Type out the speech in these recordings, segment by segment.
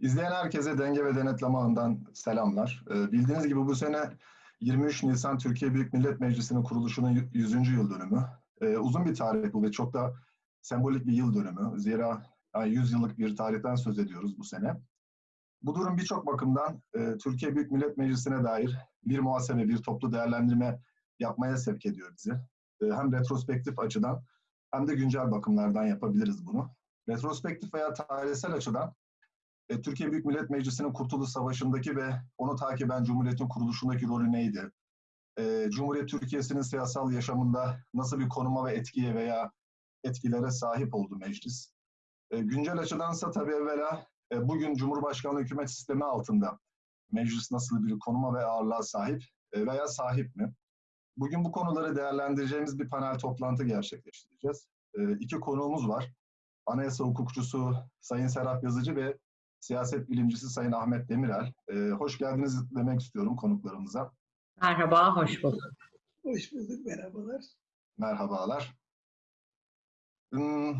İzleyen herkese Denge ve Denetleme Ağı'ndan selamlar. Ee, bildiğiniz gibi bu sene 23 Nisan Türkiye Büyük Millet Meclisi'nin kuruluşunun 100. yıl dönümü. Ee, uzun bir tarih bu ve çok da sembolik bir yıl dönümü. Zira yani 100 yıllık bir tarihten söz ediyoruz bu sene. Bu durum birçok bakımdan e, Türkiye Büyük Millet Meclisi'ne dair bir muhasebe, bir toplu değerlendirme yapmaya sevk ediyor bizi. E, hem retrospektif açıdan hem de güncel bakımlardan yapabiliriz bunu. Retrospektif veya tarihsel açıdan e, Türkiye Büyük Millet Meclisi'nin Kurtuluş Savaşı'ndaki ve onu takiben Cumhuriyet'in kuruluşundaki rolü neydi? E, Cumhuriyet Türkiye'sinin siyasal yaşamında nasıl bir konuma ve etkiye veya etkilere sahip oldu meclis? E, güncel açıdansa tabii evvela e, bugün Cumhurbaşkanlığı hükümet sistemi altında meclis nasıl bir konuma ve ağırlığa sahip e, veya sahip mi? Bugün bu konuları değerlendireceğimiz bir panel toplantı gerçekleştireceğiz. E, iki konuğumuz var. Anayasa hukukçusu Sayın Serap Yazıcı ve siyaset bilimcisi Sayın Ahmet Demirel. Ee, hoş geldiniz demek istiyorum konuklarımıza. Merhaba, hoş bulduk. Hoş bulduk, merhabalar. Merhabalar. Hmm.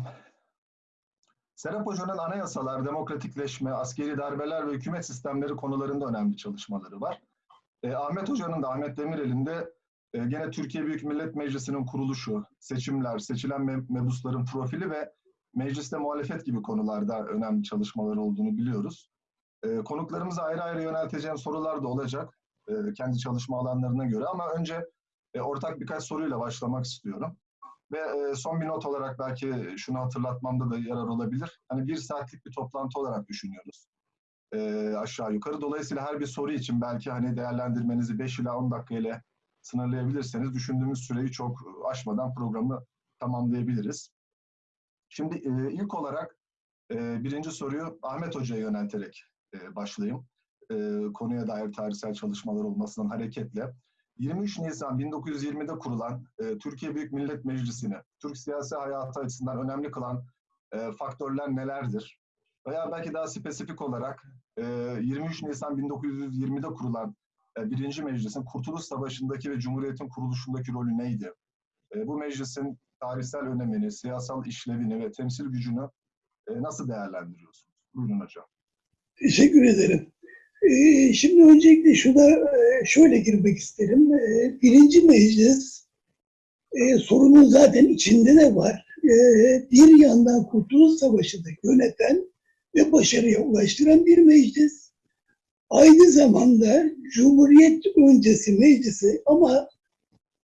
Serap Hoca'nın anayasalar, demokratikleşme, askeri darbeler ve hükümet sistemleri konularında önemli çalışmaları var. E, Ahmet Hoca'nın da, Ahmet Demirel'in de e, gene Türkiye Büyük Millet Meclisi'nin kuruluşu, seçimler, seçilen mebusların profili ve mecliste muhalefet gibi konularda önemli çalışmaları olduğunu biliyoruz. E, konuklarımıza ayrı ayrı yönelteceğim sorular da olacak e, kendi çalışma alanlarına göre ama önce e, ortak birkaç soruyla başlamak istiyorum. Ve e, son bir not olarak belki şunu hatırlatmamda da yarar olabilir. Hani bir saatlik bir toplantı olarak düşünüyoruz. E, aşağı yukarı. Dolayısıyla her bir soru için belki hani değerlendirmenizi 5 ila 10 dakika ile sınırlayabilirseniz düşündüğümüz süreyi çok aşmadan programı tamamlayabiliriz. Şimdi e, ilk olarak e, birinci soruyu Ahmet Hoca'ya yönelterek e, başlayayım. E, konuya dair tarihsel çalışmalar olmasından hareketle. 23 Nisan 1920'de kurulan e, Türkiye Büyük Millet Meclisi'ni Türk siyasi hayatı açısından önemli kılan e, faktörler nelerdir? Veya belki daha spesifik olarak e, 23 Nisan 1920'de kurulan e, birinci meclisin Kurtuluş Savaşı'ndaki ve Cumhuriyet'in kuruluşundaki rolü neydi? E, bu meclisin tarihsel önemini, siyasal işlevini ve temsil gücünü e, nasıl değerlendiriyorsunuz? Buyurun hocam. Teşekkür ederim. Ee, şimdi öncelikle şuna e, şöyle girmek isterim. E, birinci meclis e, sorunun zaten içinde de var. E, bir yandan Kurtuluş Savaşı'nda yöneten ve başarıya ulaştıran bir meclis. Aynı zamanda Cumhuriyet öncesi meclisi ama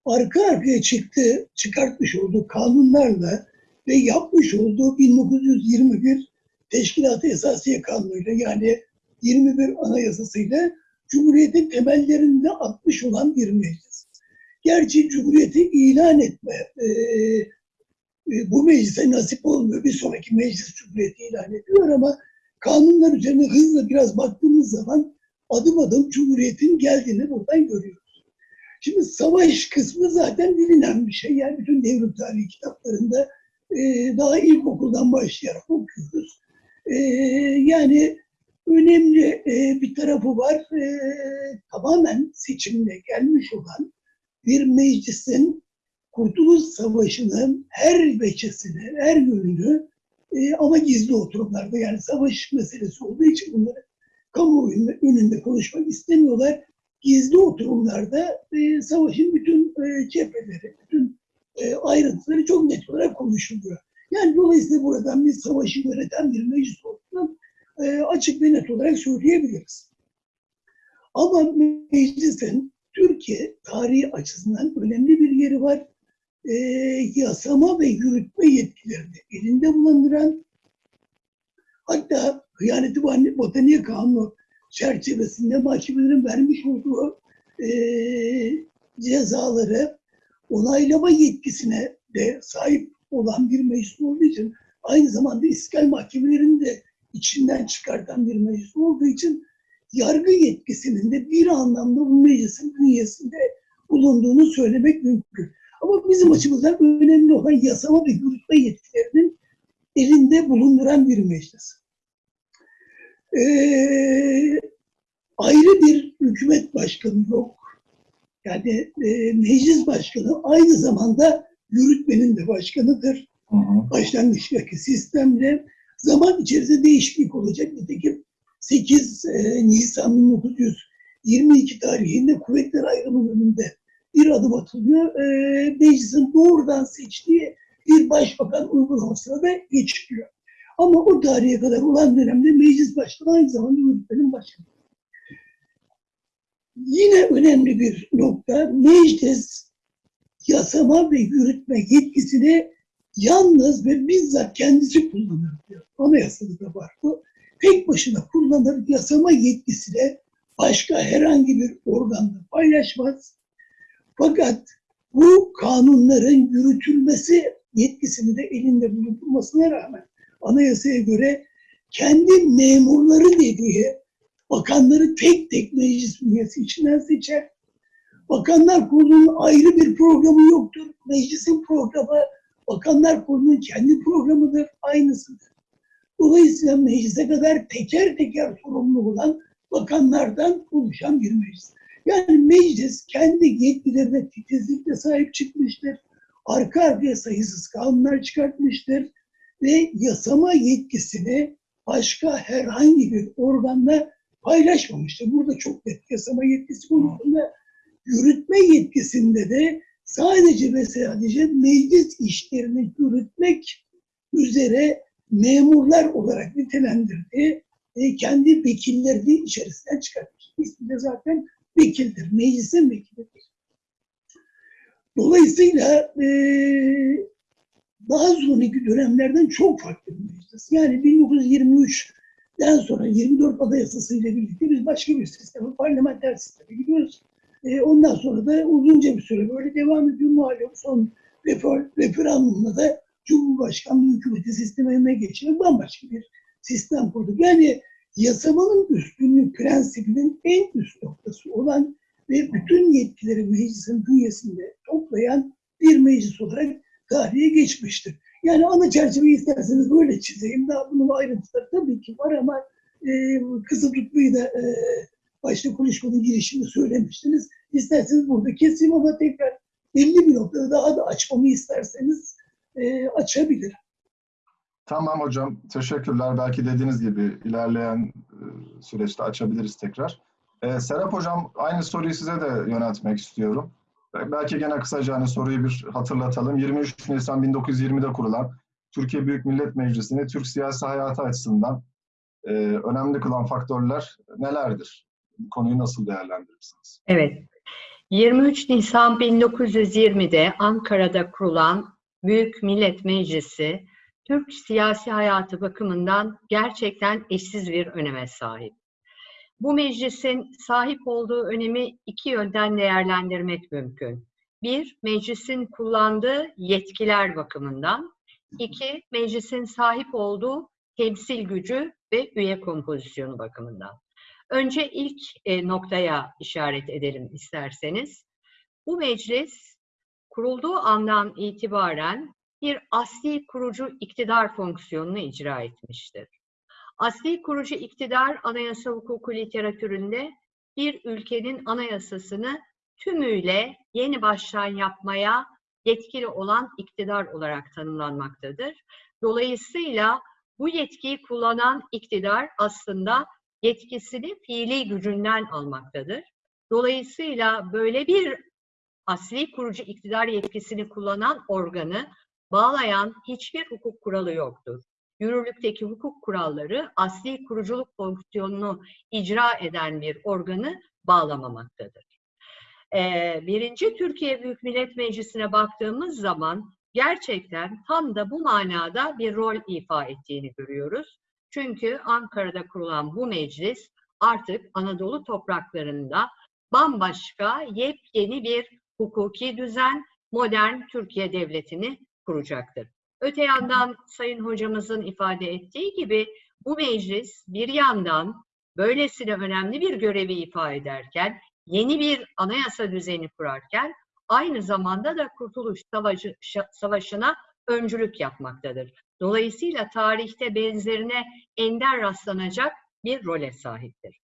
arka arkaya çıktı, çıkartmış olduğu kanunlarla ve yapmış olduğu 1921 Teşkilat-ı Esasiye Kanunu'yla yani 21 Anayasası'yla Cumhuriyet'in temellerinde atmış olan bir meclis. Gerçi Cumhuriyet'i ilan etme e, e, bu meclise nasip olmuyor. Bir sonraki meclis Cumhuriyet'i ilan ediyor ama kanunlar üzerine hızla biraz baktığımız zaman adım adım Cumhuriyet'in geldiğini buradan görüyoruz. Şimdi savaş kısmı zaten bilinen bir şey. Yani bütün devrim tarihi kitaplarında e, daha ilkokuldan başlayarak okuyoruz. E, yani önemli e, bir tarafı var. E, tamamen seçimle gelmiş olan bir meclisin Kurtuluş Savaşı'nın her veçesini, her yönünü e, ama gizli oturumlarda yani savaş meselesi olduğu için bunları kamuoyu önünde konuşmak istemiyorlar gizli oturumlarda e, savaşın bütün e, cepheleri, bütün e, ayrıntıları çok net olarak konuşuluyor. Yani dolayısıyla buradan bir savaşı yöneten bir meclis olduğunu e, açık ve net olarak söyleyebiliriz. Ama meclisin Türkiye tarihi açısından önemli bir yeri var. E, yasama ve yürütme yetkilerini elinde bulunduran hatta Hıyaneti Botaniğe Kanunu çerçevesinde mahkemelerin vermiş olduğu e, cezaları onaylama yetkisine de sahip olan bir meclis olduğu için aynı zamanda iskal mahkemelerini de içinden çıkartan bir meclis olduğu için yargı yetkisinin de bir anlamda bu meclisin bünyesinde bulunduğunu söylemek mümkün. Ama bizim açımızdan önemli olan yasama ve yürütme yetkilerinin elinde bulunduran bir meclis e, ayrı bir hükümet başkanı yok. Yani e, meclis başkanı aynı zamanda yürütmenin de başkanıdır. Hı hı. Başlangıçtaki sistemle zaman içerisinde değişiklik olacak. Nitekim 8 e, Nisan 1922 tarihinde kuvvetler ayrımı yönünde bir adım atılıyor. E, meclisin doğrudan seçtiği bir başbakan uygulamasına da geçiliyor. Ama o tarihe kadar olan dönemde meclis başkanı aynı zamanda yürütmenin başkanı. Yine önemli bir nokta, meclis yasama ve yürütme yetkisini yalnız ve bizzat kendisi kullanır diyor. Anayasada da var bu. Tek başına kullanır, yasama yetkisini başka herhangi bir organda paylaşmaz. Fakat bu kanunların yürütülmesi yetkisini de elinde bulundurmasına rağmen anayasaya göre kendi memurları dediği bakanları tek tek meclis üyesi içinden seçer. Bakanlar Kurulu'nun ayrı bir programı yoktur. Meclisin programı Bakanlar Kurulu'nun kendi programıdır, aynısıdır. Dolayısıyla meclise kadar teker teker sorumlu olan bakanlardan oluşan bir meclis. Yani meclis kendi yetkilerine titizlikle sahip çıkmıştır. Arka arkaya sayısız kanunlar çıkartmıştır ve yasama yetkisini başka herhangi bir organla paylaşmamıştır. Burada çok net yasama yetkisi konusunda yürütme yetkisinde de sadece ve sadece meclis işlerini yürütmek üzere memurlar olarak nitelendirdiği e, kendi vekillerini içerisinden çıkartmış. İsmi de zaten vekildir. Meclisin vekilidir. Dolayısıyla e, daha sonraki dönemlerden çok farklı bir meclis. Yani 1923'den sonra 24 Anayasası ile birlikte biz başka bir sisteme, parlamenter sisteme gidiyoruz. E, ondan sonra da uzunca bir süre böyle devam ediyor. Malum son refer, referandumda da Cumhurbaşkanlığı hükümeti sistemine geçirip bambaşka bir sistem kurduk. Yani yasamanın üstünlük prensibinin en üst noktası olan ve bütün yetkileri meclisin bünyesinde toplayan bir meclis olarak tarihe geçmiştir. Yani ana çerçeveyi isterseniz böyle çizeyim. Daha bunun ayrıntıları tabii ki var ama e, kısa tutmayı da e, başta konuşmanın girişinde söylemiştiniz. İsterseniz burada keseyim ama tekrar belli bir noktada daha da açmamı isterseniz e, açabilirim. Tamam hocam, teşekkürler. Belki dediğiniz gibi ilerleyen e, süreçte açabiliriz tekrar. E, Serap hocam, aynı soruyu size de yöneltmek istiyorum. E, Belki gene kısaca hani soruyu bir hatırlatalım. 23 Nisan 1920'de kurulan Türkiye Büyük Millet Meclisi'ni Türk siyasi hayatı açısından e, önemli kılan faktörler nelerdir? Bu konuyu nasıl değerlendirirsiniz? Evet. 23 Nisan 1920'de Ankara'da kurulan Büyük Millet Meclisi, Türk siyasi hayatı bakımından gerçekten eşsiz bir öneme sahip. Bu meclisin sahip olduğu önemi iki yönden değerlendirmek mümkün. Bir, meclisin kullandığı yetkiler bakımından. İki, meclisin sahip olduğu temsil gücü ve üye kompozisyonu bakımından. Önce ilk e, noktaya işaret edelim isterseniz. Bu meclis kurulduğu andan itibaren bir asli kurucu iktidar fonksiyonunu icra etmiştir. Asli kurucu iktidar anayasa hukuku literatüründe bir ülkenin anayasasını tümüyle yeni baştan yapmaya yetkili olan iktidar olarak tanımlanmaktadır. Dolayısıyla bu yetkiyi kullanan iktidar aslında yetkisini fiili gücünden almaktadır. Dolayısıyla böyle bir asli kurucu iktidar yetkisini kullanan organı bağlayan hiçbir hukuk kuralı yoktur. Yürürlükteki hukuk kuralları asli kuruculuk fonksiyonunu icra eden bir organı bağlamamaktadır. Ee, birinci Türkiye Büyük Millet Meclisi'ne baktığımız zaman gerçekten tam da bu manada bir rol ifa ettiğini görüyoruz. Çünkü Ankara'da kurulan bu meclis artık Anadolu topraklarında bambaşka yepyeni bir hukuki düzen, modern Türkiye Devleti'ni kuracaktır. Öte yandan Sayın Hocamızın ifade ettiği gibi bu meclis bir yandan böylesine önemli bir görevi ifa ederken, yeni bir anayasa düzeni kurarken aynı zamanda da Kurtuluş Savaşı, Savaşı'na öncülük yapmaktadır. Dolayısıyla tarihte benzerine ender rastlanacak bir role sahiptir.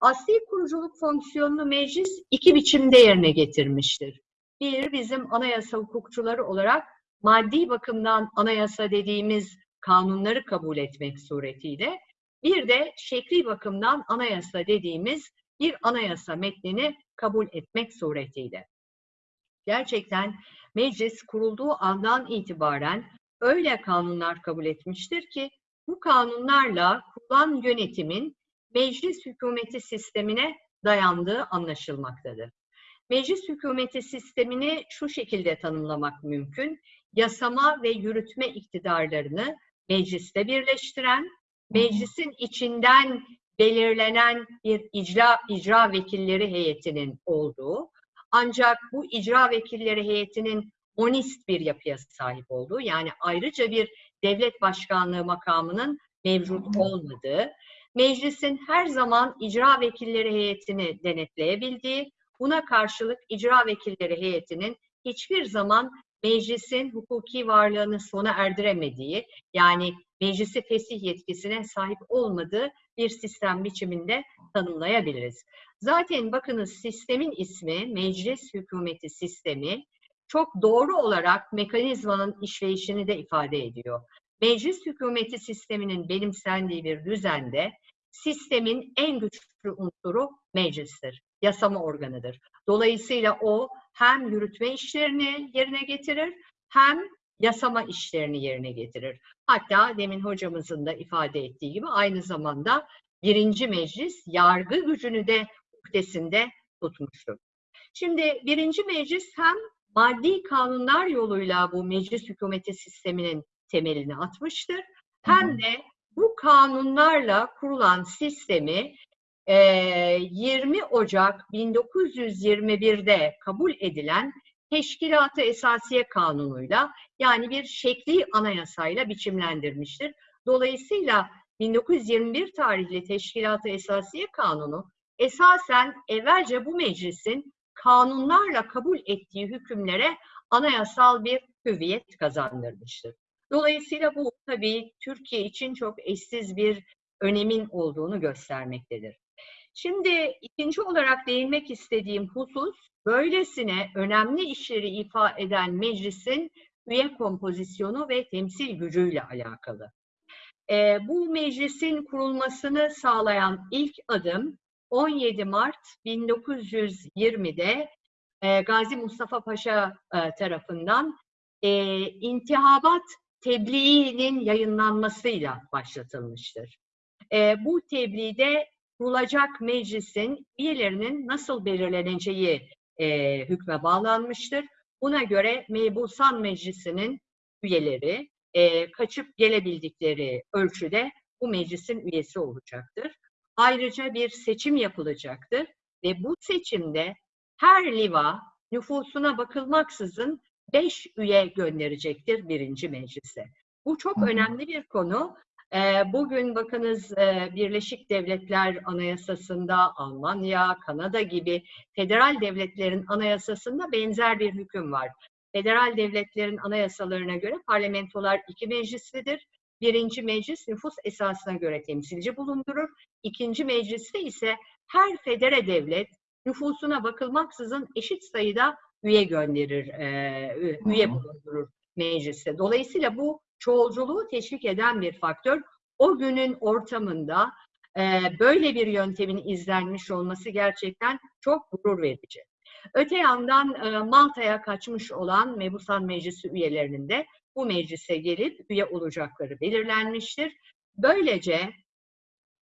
Asli kuruculuk fonksiyonunu meclis iki biçimde yerine getirmiştir. Bir, bizim anayasa hukukçuları olarak maddi bakımdan anayasa dediğimiz kanunları kabul etmek suretiyle. Bir de şekli bakımdan anayasa dediğimiz bir anayasa metnini kabul etmek suretiyle. Gerçekten meclis kurulduğu andan itibaren öyle kanunlar kabul etmiştir ki bu kanunlarla kurulan yönetimin meclis hükümeti sistemine dayandığı anlaşılmaktadır. Meclis hükümeti sistemini şu şekilde tanımlamak mümkün. Yasama ve yürütme iktidarlarını mecliste birleştiren, meclisin içinden belirlenen bir icra, icra vekilleri heyetinin olduğu, ancak bu icra vekilleri heyetinin monist bir yapıya sahip olduğu, yani ayrıca bir devlet başkanlığı makamının mevcut olmadığı, meclisin her zaman icra vekilleri heyetini denetleyebildiği, buna karşılık icra vekilleri heyetinin hiçbir zaman meclisin hukuki varlığını sona erdiremediği, yani meclisi fesih yetkisine sahip olmadığı bir sistem biçiminde tanımlayabiliriz. Zaten bakınız sistemin ismi meclis hükümeti sistemi çok doğru olarak mekanizmanın işleyişini de ifade ediyor. Meclis hükümeti sisteminin benimsendiği bir düzende sistemin en güçlü unsuru meclistir, yasama organıdır. Dolayısıyla o hem yürütme işlerini yerine getirir hem yasama işlerini yerine getirir. Hatta demin hocamızın da ifade ettiği gibi aynı zamanda birinci meclis yargı gücünü de uhdesinde tutmuştur. Şimdi birinci meclis hem maddi kanunlar yoluyla bu meclis hükümeti sisteminin temelini atmıştır. Hem de bu kanunlarla kurulan sistemi 20 Ocak 1921'de kabul edilen Teşkilat-ı Esasiye Kanunu'yla yani bir şekli anayasayla biçimlendirmiştir. Dolayısıyla 1921 tarihli Teşkilat-ı Esasiye Kanunu esasen evvelce bu meclisin kanunlarla kabul ettiği hükümlere anayasal bir hüviyet kazandırmıştır. Dolayısıyla bu tabii Türkiye için çok eşsiz bir önemin olduğunu göstermektedir. Şimdi ikinci olarak değinmek istediğim husus, böylesine önemli işleri ifa eden meclisin üye kompozisyonu ve temsil gücüyle alakalı. E, bu meclisin kurulmasını sağlayan ilk adım 17 Mart 1920'de e, Gazi Mustafa Paşa e, tarafından e, intihabat tebliğinin yayınlanmasıyla başlatılmıştır. E, bu tebliğde kurulacak meclisin üyelerinin nasıl belirleneceği e, hükme bağlanmıştır. Buna göre Mebusan Meclisi'nin üyeleri e, kaçıp gelebildikleri ölçüde bu meclisin üyesi olacaktır. Ayrıca bir seçim yapılacaktır ve bu seçimde her liva nüfusuna bakılmaksızın beş üye gönderecektir birinci meclise. Bu çok önemli bir konu. Bugün bakınız Birleşik Devletler Anayasası'nda Almanya, Kanada gibi federal devletlerin anayasasında benzer bir hüküm var. Federal devletlerin anayasalarına göre parlamentolar iki meclislidir. Birinci meclis nüfus esasına göre temsilci bulundurur. İkinci mecliste ise her federe devlet nüfusuna bakılmaksızın eşit sayıda üye gönderir, üye bulundurur mecliste. Dolayısıyla bu çoğulculuğu teşvik eden bir faktör. O günün ortamında e, böyle bir yöntemin izlenmiş olması gerçekten çok gurur verici. Öte yandan e, Malta'ya kaçmış olan Mebusan Meclisi üyelerinin de bu meclise gelip üye olacakları belirlenmiştir. Böylece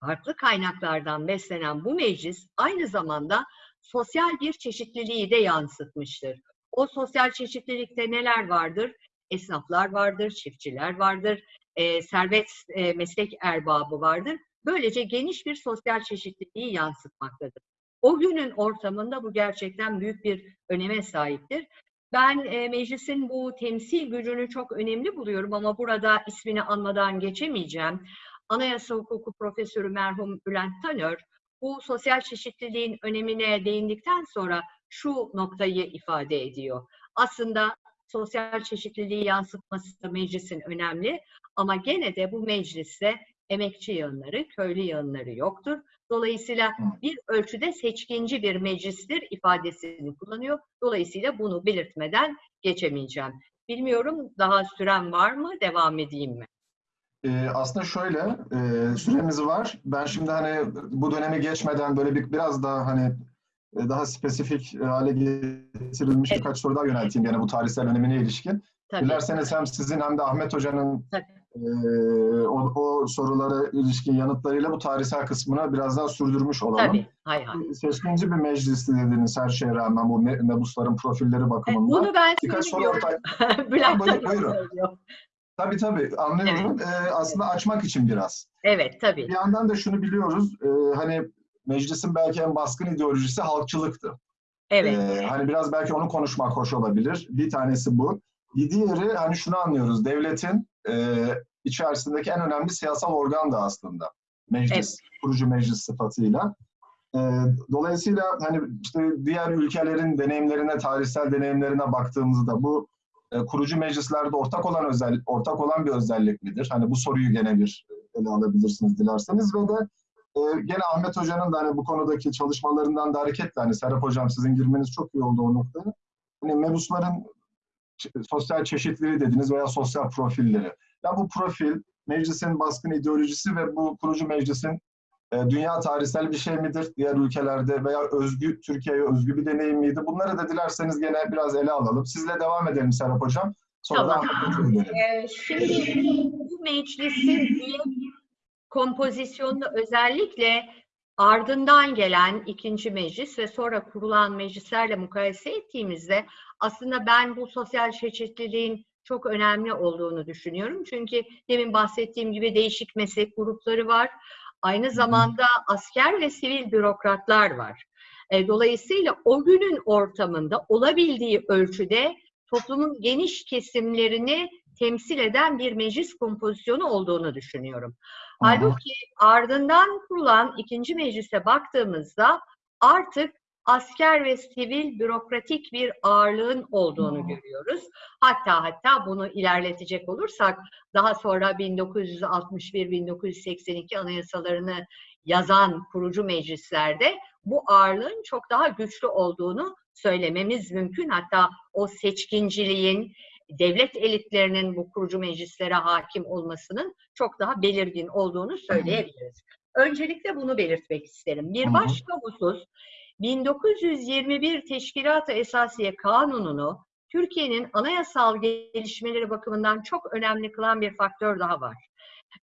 farklı kaynaklardan beslenen bu meclis aynı zamanda sosyal bir çeşitliliği de yansıtmıştır. O sosyal çeşitlilikte neler vardır? Esnaflar vardır, çiftçiler vardır, e, servet e, meslek erbabı vardır. Böylece geniş bir sosyal çeşitliliği yansıtmaktadır. O günün ortamında bu gerçekten büyük bir öneme sahiptir. Ben e, meclisin bu temsil gücünü çok önemli buluyorum ama burada ismini anmadan geçemeyeceğim. Anayasa hukuku profesörü merhum Bülent Tanör bu sosyal çeşitliliğin önemine değindikten sonra şu noktayı ifade ediyor. Aslında sosyal çeşitliliği yansıtması da meclisin önemli ama gene de bu mecliste emekçi yığınları, köylü yığınları yoktur. Dolayısıyla bir ölçüde seçkinci bir meclistir ifadesini kullanıyor. Dolayısıyla bunu belirtmeden geçemeyeceğim. Bilmiyorum daha süren var mı? Devam edeyim mi? Ee, aslında şöyle, e, süremiz var. Ben şimdi hani bu dönemi geçmeden böyle bir biraz daha hani daha spesifik hale getirilmiş Evet. birkaç soru daha yönelteyim gene bu tarihsel önemine ilişkin. Tabii. Dilerseniz hem sizin hem de Ahmet Hoca'nın e, o, o sorulara ilişkin yanıtlarıyla bu tarihsel kısmını biraz daha sürdürmüş olalım. Tabii. Hay hay. Seçkinci bir meclisti dediniz her şeye rağmen bu me- mebusların profilleri E, bakımından. Bunu ben Birkaç soru ortaya... Bülent Buyurun, buyurun. söylüyor. Tabii tabii anlıyorum. Ee, aslında açmak için biraz. Evet tabii. Bir yandan da şunu biliyoruz. e, hani meclisin belki en baskın ideolojisi halkçılıktı. Evet. Ee, hani biraz belki onu konuşmak hoş olabilir. Bir tanesi bu. Bir diğeri hani şunu anlıyoruz. Devletin e, içerisindeki en önemli siyasal organ da aslında. Meclis, kurucu meclis sıfatıyla. E, dolayısıyla hani işte diğer ülkelerin deneyimlerine, tarihsel deneyimlerine baktığımızda bu e, kurucu meclislerde ortak olan özel ortak olan bir özellik midir? Hani bu soruyu gene bir ele alabilirsiniz dilerseniz ve de e, gene Ahmet Hoca'nın da hani bu konudaki çalışmalarından da hareketle hani Serap Hocam sizin girmeniz çok iyi oldu o noktaya. Hani mebusların sosyal çeşitliliği dediniz veya sosyal profilleri. Ya bu profil, meclisin baskın ideolojisi ve bu kurucu meclisin e, dünya tarihsel bir şey midir? Diğer ülkelerde veya özgü Türkiye'ye özgü bir deneyim miydi? Bunları da dilerseniz gene biraz ele alalım. Sizle devam edelim Serap Hocam. Sonra Tamam. Ee, şimdi bu meclisin üye kompozisyonunu özellikle ardından gelen ikinci meclis ve sonra kurulan meclislerle mukayese ettiğimizde aslında ben bu sosyal çeşitliliğin çok önemli olduğunu düşünüyorum. Çünkü demin bahsettiğim gibi değişik meslek grupları var. Aynı zamanda asker ve sivil bürokratlar var. E, Dolayısıyla o günün ortamında olabildiği ölçüde toplumun geniş kesimlerini temsil eden bir meclis kompozisyonu olduğunu düşünüyorum. Halbuki ardından kurulan ikinci meclise baktığımızda artık asker ve sivil bürokratik bir ağırlığın olduğunu Hı. görüyoruz. Hatta hatta bunu ilerletecek olursak daha sonra 1961-1982 anayasalarını yazan kurucu meclislerde bu ağırlığın çok daha güçlü olduğunu söylememiz mümkün. Hatta o seçkinciliğin, devlet elitlerinin bu kurucu meclislere hakim olmasının çok daha belirgin olduğunu söyleyebiliriz. Öncelikle bunu belirtmek isterim. Bir başka husus, 1921 Teşkilat-ı Esasiye Kanunu'nu Türkiye'nin anayasal gelişmeleri bakımından çok önemli kılan bir faktör daha var.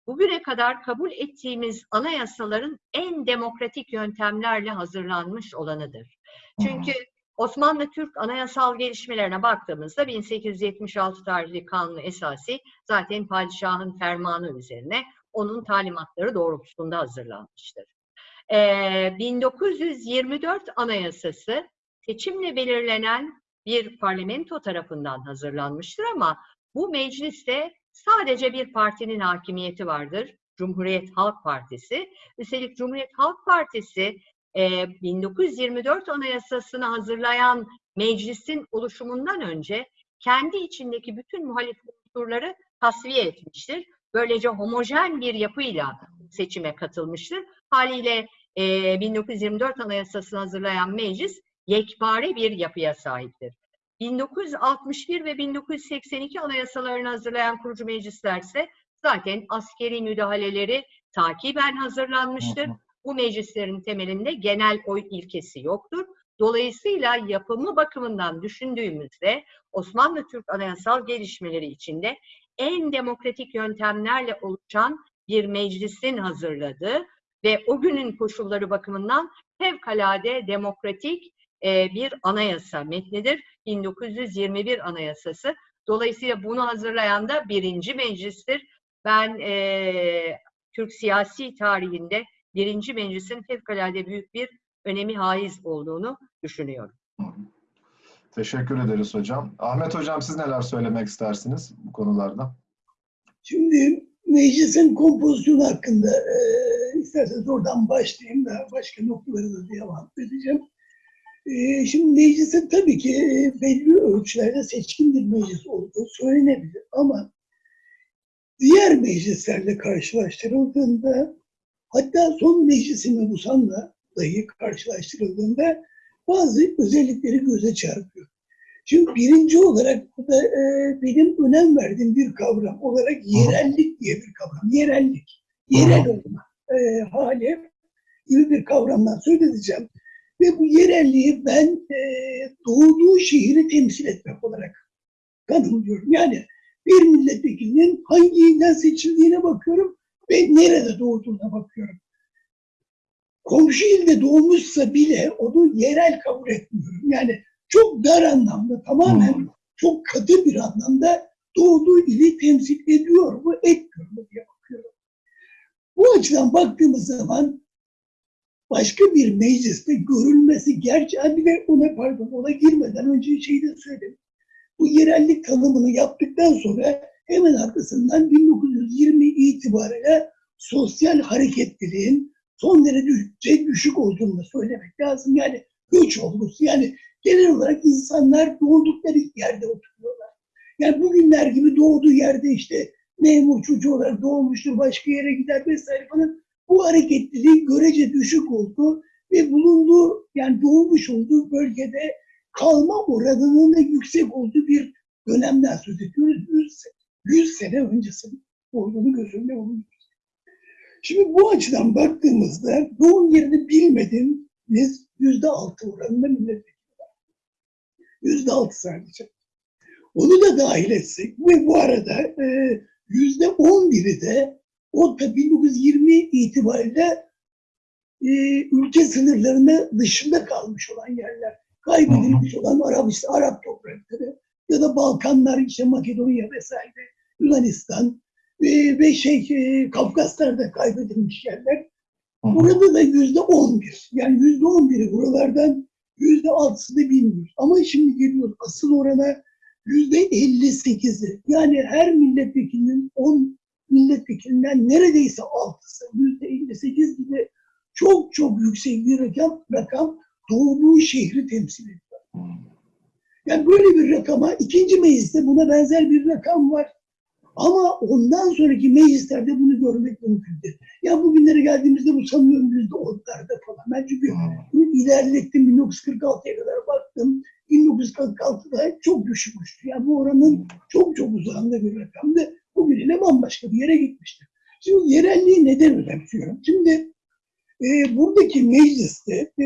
Bugüne kadar kabul ettiğimiz anayasaların en demokratik yöntemlerle hazırlanmış olanıdır. Çünkü Osmanlı Türk anayasal gelişmelerine baktığımızda 1876 tarihli kanunu esası zaten padişahın fermanı üzerine onun talimatları doğrultusunda hazırlanmıştır. Ee, 1924 anayasası seçimle belirlenen bir parlamento tarafından hazırlanmıştır ama bu mecliste sadece bir partinin hakimiyeti vardır. Cumhuriyet Halk Partisi. Üstelik Cumhuriyet Halk Partisi e, 1924 Anayasasını hazırlayan meclisin oluşumundan önce kendi içindeki bütün muhalif unsurları tasfiye etmiştir. Böylece homojen bir yapıyla seçime katılmıştır. Haliyle e, 1924 Anayasasını hazırlayan meclis yekpare bir yapıya sahiptir. 1961 ve 1982 anayasalarını hazırlayan kurucu meclislerse zaten askeri müdahaleleri takiben hazırlanmıştır. Bu meclislerin temelinde genel oy ilkesi yoktur. Dolayısıyla yapımı bakımından düşündüğümüzde Osmanlı Türk anayasal gelişmeleri içinde en demokratik yöntemlerle oluşan bir meclisin hazırladığı ve o günün koşulları bakımından fevkalade demokratik e, bir anayasa metnidir. 1921 Anayasası. Dolayısıyla bunu hazırlayan da birinci meclistir. Ben e, Türk siyasi tarihinde birinci meclisin fevkalade büyük bir önemi haiz olduğunu düşünüyorum. Teşekkür ederiz hocam. Ahmet hocam siz neler söylemek istersiniz bu konularda? Şimdi meclisin kompozisyonu hakkında e, isterseniz oradan başlayayım da başka noktaları da devam edeceğim. E, şimdi meclisin tabii ki e, belli ölçülerde seçkin bir meclis olduğu söylenebilir ama diğer meclislerle karşılaştırıldığında hatta son meclisi mebusanla dahi karşılaştırıldığında bazı özellikleri göze çarpıyor. Şimdi birinci olarak bu da e, benim önem verdiğim bir kavram olarak yerellik diye bir kavram. Yerellik. Yerel olma e, hali gibi bir kavramdan söz edeceğim. Ve bu yerelliği ben e, doğduğu şehri temsil etmek olarak tanımlıyorum. Yani bir milletvekilinin hangi ilden seçildiğine bakıyorum ve nerede doğduğuna bakıyorum. Komşu ilde doğmuşsa bile onu yerel kabul etmiyorum. Yani çok dar anlamda, tamamen çok katı bir anlamda doğduğu ili temsil ediyor mu, etmiyor mu diye bakıyorum. Bu açıdan baktığımız zaman başka bir mecliste görülmesi gerçi bir de ona pardon ona girmeden önce şeyi de söyledim. Bu yerellik tanımını yaptıktan sonra hemen arkasından 1920 itibariyle sosyal hareketliliğin son derece düşük olduğunu da söylemek lazım. Yani göç olgusu yani genel olarak insanlar doğdukları yerde oturuyorlar. Yani bugünler gibi doğduğu yerde işte memur çocuğu olarak doğmuştur, başka yere gider vesaire falan. Bu hareketliliğin görece düşük oldu ve bulunduğu yani doğmuş olduğu bölgede kalma oranının da yüksek olduğu bir dönemden söz ediyoruz. 100, 100 sene öncesinin olduğunu göz alıyoruz. Şimdi bu açıdan baktığımızda doğum yerini bilmediğimiz yüzde altı oranında milletvekili var. Yüzde altı sadece. Onu da dahil etsek ve bu arada e, yüzde on biri de o da 1920 itibariyle e, ülke sınırlarına dışında kalmış olan yerler. Kaybedilmiş olan Arap, işte Arap toprakları ya da Balkanlar, işte Makedonya vesaire, Yunanistan e, ve şey e, Kafkaslar'da kaybedilmiş yerler. Burada da yüzde on bir. Yani yüzde on biri buralardan yüzde altısını bilmiyoruz. Ama şimdi geliyoruz asıl orana yüzde elli sekizi. Yani her milletvekilinin on milletvekilinden neredeyse altısı, yüzde elli sekiz gibi çok çok yüksek bir rakam, rakam doğduğu şehri temsil ediyor. Yani böyle bir rakama ikinci mecliste buna benzer bir rakam var. Ama ondan sonraki meclislerde bunu görmek mümkün değil. Ya bugünlere geldiğimizde bu sanıyorum yüzde onlarda falan. Ben çünkü bunu ilerlettim 1946'ya kadar baktım. 1946'da çok düşmüştü. Yani bu oranın çok çok uzağında bir rakamdı. Bugün yine bambaşka bir yere gitmiştir. Şimdi yerelliği neden önemsiyorum? Şimdi e, buradaki mecliste e,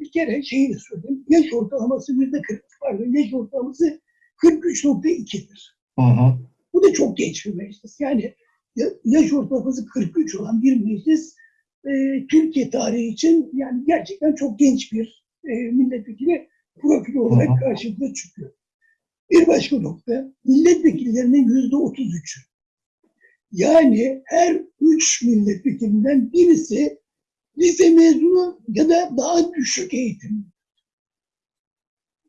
bir kere şeyi de söyleyeyim. Yaş ortalaması yüzde 40, pardon yaş ortalaması 43.2'dir. Hı hı. Bu da çok genç bir meclis. Yani ya- yaş ortalaması 43 olan bir meclis e, Türkiye tarihi için yani gerçekten çok genç bir e, milletvekili profili olarak karşımıza çıkıyor. Bir başka nokta, milletvekillerinin yüzde 33'ü. Yani her üç milletvekilinden birisi lise mezunu ya da daha düşük eğitim.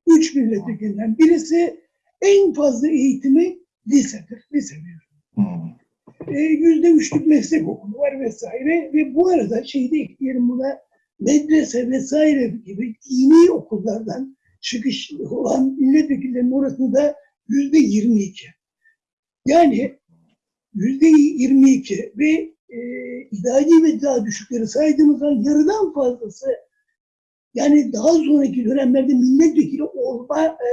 Üç milletvekilinden birisi en fazla eğitimi lisedir, lise mezunu. E, Yüzde üçlük meslek okulu var vesaire ve bu arada şeyi de ekleyelim buna medrese vesaire gibi dini okullardan çıkış olan milletvekillerinin orasında yüzde 22. Yani yüzde 22 ve e, idari ve daha düşükleri saydığımız zaman yarıdan fazlası yani daha sonraki dönemlerde milletvekili olma e,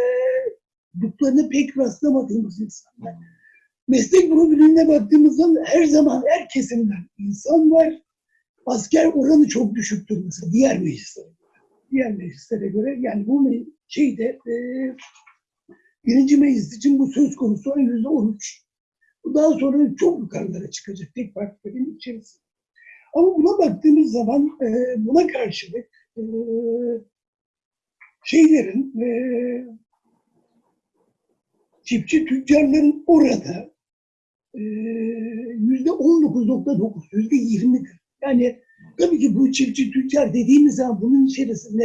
duklarına pek rastlamadığımız insanlar. Meslek profilinde baktığımızda her zaman her kesimden insan var. Asker oranı çok düşüktür mesela diğer meclislere göre. Diğer meclislere göre yani bu şeyde e, birinci meclis için bu söz konusu yüzde on üç. Bu daha sonra çok yukarılara çıkacak tek partilerin içerisinde. Ama buna baktığımız zaman e, buna karşılık e, şeylerin e, çiftçi tüccarların orada e, yüzde on dokuz nokta dokuz, yüzde yirmidir. Yani tabii ki bu çiftçi tüccar dediğimiz zaman bunun içerisinde